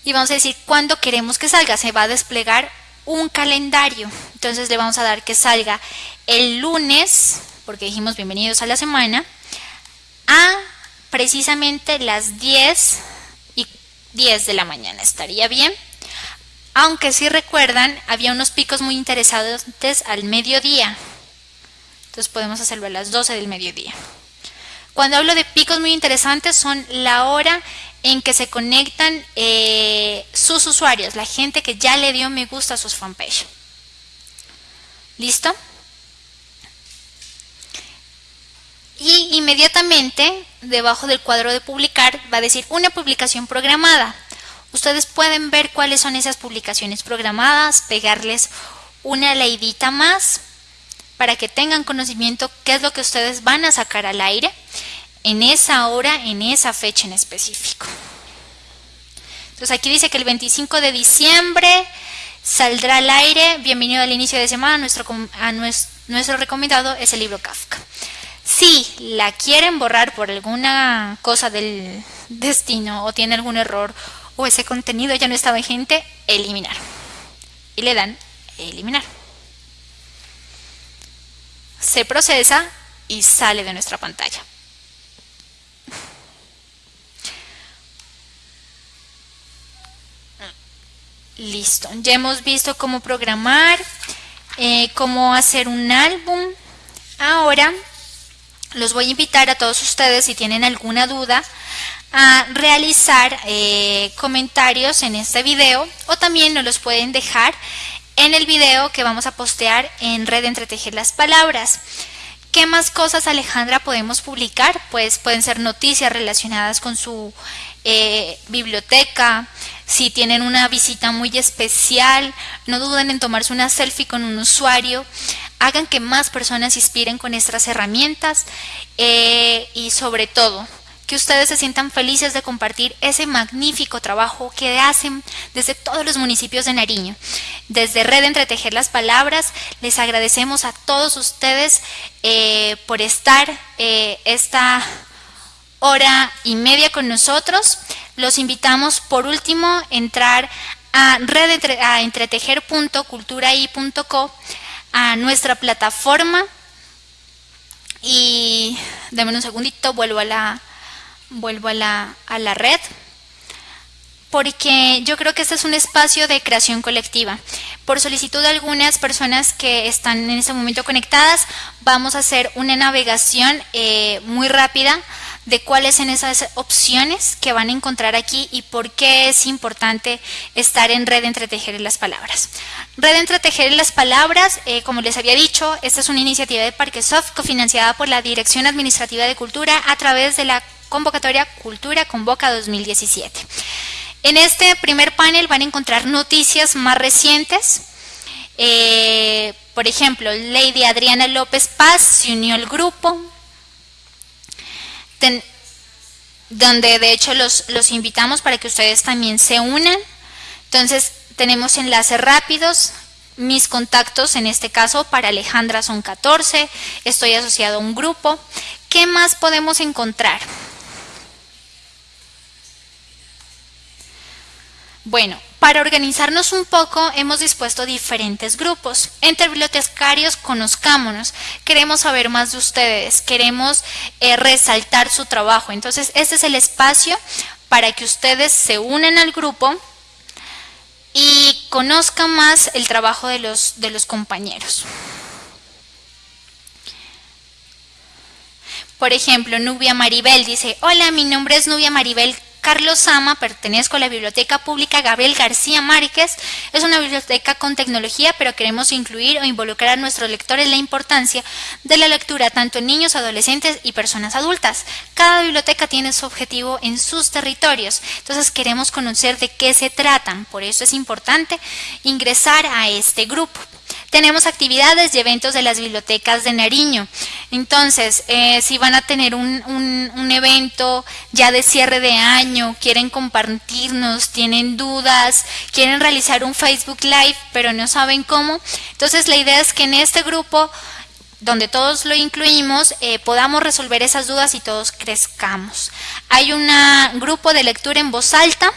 y vamos a decir cuándo queremos que salga. Se va a desplegar un calendario. Entonces le vamos a dar que salga el lunes, porque dijimos bienvenidos a la semana, a precisamente las 10 y 10 de la mañana. ¿Estaría bien? Aunque si recuerdan, había unos picos muy interesantes al mediodía. Entonces podemos hacerlo a las 12 del mediodía. Cuando hablo de picos muy interesantes son la hora en que se conectan eh, sus usuarios, la gente que ya le dio me gusta a sus fanpage. ¿Listo? Y inmediatamente debajo del cuadro de publicar va a decir una publicación programada. Ustedes pueden ver cuáles son esas publicaciones programadas, pegarles una leidita más para que tengan conocimiento qué es lo que ustedes van a sacar al aire en esa hora, en esa fecha en específico. Entonces aquí dice que el 25 de diciembre saldrá al aire, bienvenido al inicio de semana, nuestro, nuestro, recomendado es el libro Kafka. Si la quieren borrar por alguna cosa del destino o tiene algún error o ese contenido ya no está vigente, eliminar. Y le dan eliminar. Se procesa y sale de nuestra pantalla. Listo, ya hemos visto cómo programar, eh, cómo hacer un álbum. Ahora los voy a invitar a todos ustedes si tienen alguna duda a realizar eh, comentarios en este video o también nos los pueden dejar en el video que vamos a postear en Red Entretejer las Palabras. ¿Qué más cosas, Alejandra, podemos publicar? Pues pueden ser noticias relacionadas con su eh, biblioteca, si tienen una visita muy especial, no duden en tomarse una selfie con un usuario, hagan que más personas se inspiren con estas herramientas eh, y sobre todo que ustedes se sientan felices de compartir ese magnífico trabajo que hacen desde todos los municipios de Nariño. Desde Red Entretejer las Palabras, les agradecemos a todos ustedes eh, por estar eh, esta hora y media con nosotros. Los invitamos por último a entrar a, a entretejer.culturai.co, a nuestra plataforma. Y denme un segundito, vuelvo a la, vuelvo a la, a la red porque yo creo que este es un espacio de creación colectiva. Por solicitud de algunas personas que están en este momento conectadas, vamos a hacer una navegación eh, muy rápida de cuáles son esas opciones que van a encontrar aquí y por qué es importante estar en Red Entre Tejer y las Palabras. Red Entre Tejer y las Palabras, eh, como les había dicho, esta es una iniciativa de Parquesoft cofinanciada por la Dirección Administrativa de Cultura a través de la convocatoria Cultura Convoca 2017. En este primer panel van a encontrar noticias más recientes. Eh, por ejemplo, Lady Adriana López Paz se unió al grupo, donde de hecho los, los invitamos para que ustedes también se unan. Entonces tenemos enlaces rápidos, mis contactos en este caso para Alejandra son 14, estoy asociado a un grupo. ¿Qué más podemos encontrar? Bueno, para organizarnos un poco hemos dispuesto diferentes grupos. Entre bibliotecarios conozcámonos, queremos saber más de ustedes, queremos eh, resaltar su trabajo. Entonces, este es el espacio para que ustedes se unan al grupo y conozcan más el trabajo de los, de los compañeros. Por ejemplo, Nubia Maribel dice, hola, mi nombre es Nubia Maribel Carlos Sama, pertenezco a la Biblioteca Pública Gabriel García Márquez. Es una biblioteca con tecnología, pero queremos incluir o involucrar a nuestros lectores la importancia de la lectura tanto en niños, adolescentes y personas adultas. Cada biblioteca tiene su objetivo en sus territorios, entonces queremos conocer de qué se tratan. Por eso es importante ingresar a este grupo tenemos actividades y eventos de las bibliotecas de Nariño. Entonces, eh, si van a tener un, un, evento ya de cierre de año, quieren compartirnos, tienen dudas, quieren realizar un Facebook Live, pero no saben cómo, entonces la idea es que en este grupo donde todos lo incluimos, eh, podamos resolver esas dudas y todos crezcamos. Hay un grupo de lectura en voz alta,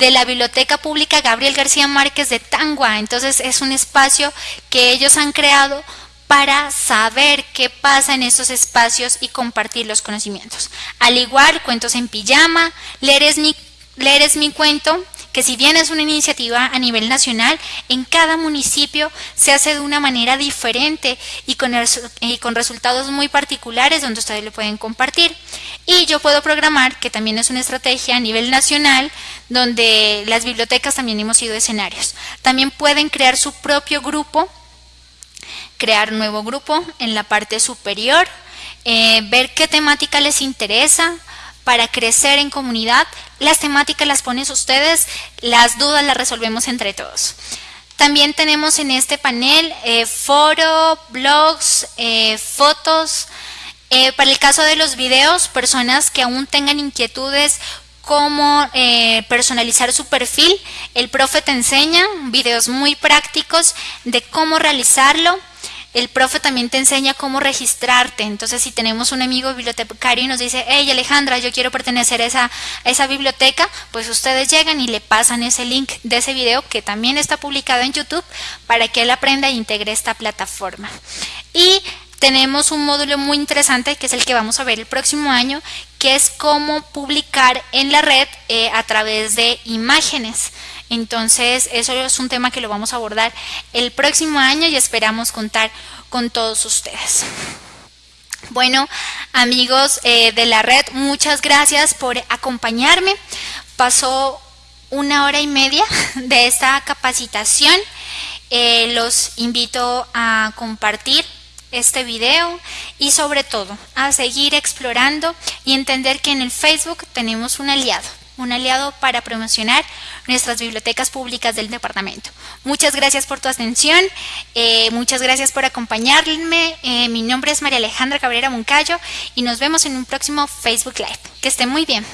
de la Biblioteca Pública Gabriel García Márquez de Tangua. Entonces es un espacio que ellos han creado para saber qué pasa en esos espacios y compartir los conocimientos. Al igual, cuentos en pijama, leer es mi, leer es mi cuento, que si bien es una iniciativa a nivel nacional, en cada municipio se hace de una manera diferente y con, con resultados muy particulares donde ustedes lo pueden compartir. Y yo puedo programar, que también es una estrategia a nivel nacional, donde las bibliotecas también hemos sido escenarios. También pueden crear su propio grupo, crear nuevo grupo en la parte superior, eh, ver qué temática les interesa, para crecer en comunidad. Las temáticas las ponen ustedes, las dudas las resolvemos entre todos. También tenemos en este panel eh, foro, blogs, eh, fotos. Eh, para el caso de los videos, personas que aún tengan inquietudes cómo personalizar su perfil, el profe te enseña videos muy prácticos de cómo realizarlo el profe también te enseña cómo registrarte. Entonces, si tenemos un amigo bibliotecario y nos dice, hey Alejandra, yo quiero pertenecer a esa, biblioteca, pues ustedes llegan y le pasan ese link de ese video que también está publicado en YouTube para que él aprenda e integre esta plataforma. Y tenemos un módulo muy interesante que es el que vamos a ver el próximo año, que es cómo publicar en la red eh, a través de imágenes. Entonces, eso es un tema que lo vamos a abordar el próximo año y esperamos contar con todos ustedes. Bueno, amigos eh, de la red, muchas gracias por acompañarme. Pasó una hora y media [laughs] de esta capacitación. Eh, los invito a compartir este video y sobre todo a seguir explorando y entender que en el Facebook tenemos un aliado un aliado para promocionar nuestras bibliotecas públicas del departamento. Muchas gracias por tu atención, eh, muchas gracias por acompañarme. Eh, mi nombre es María Alejandra Cabrera Moncayo y nos vemos en un próximo Facebook Live. Que esté muy bien.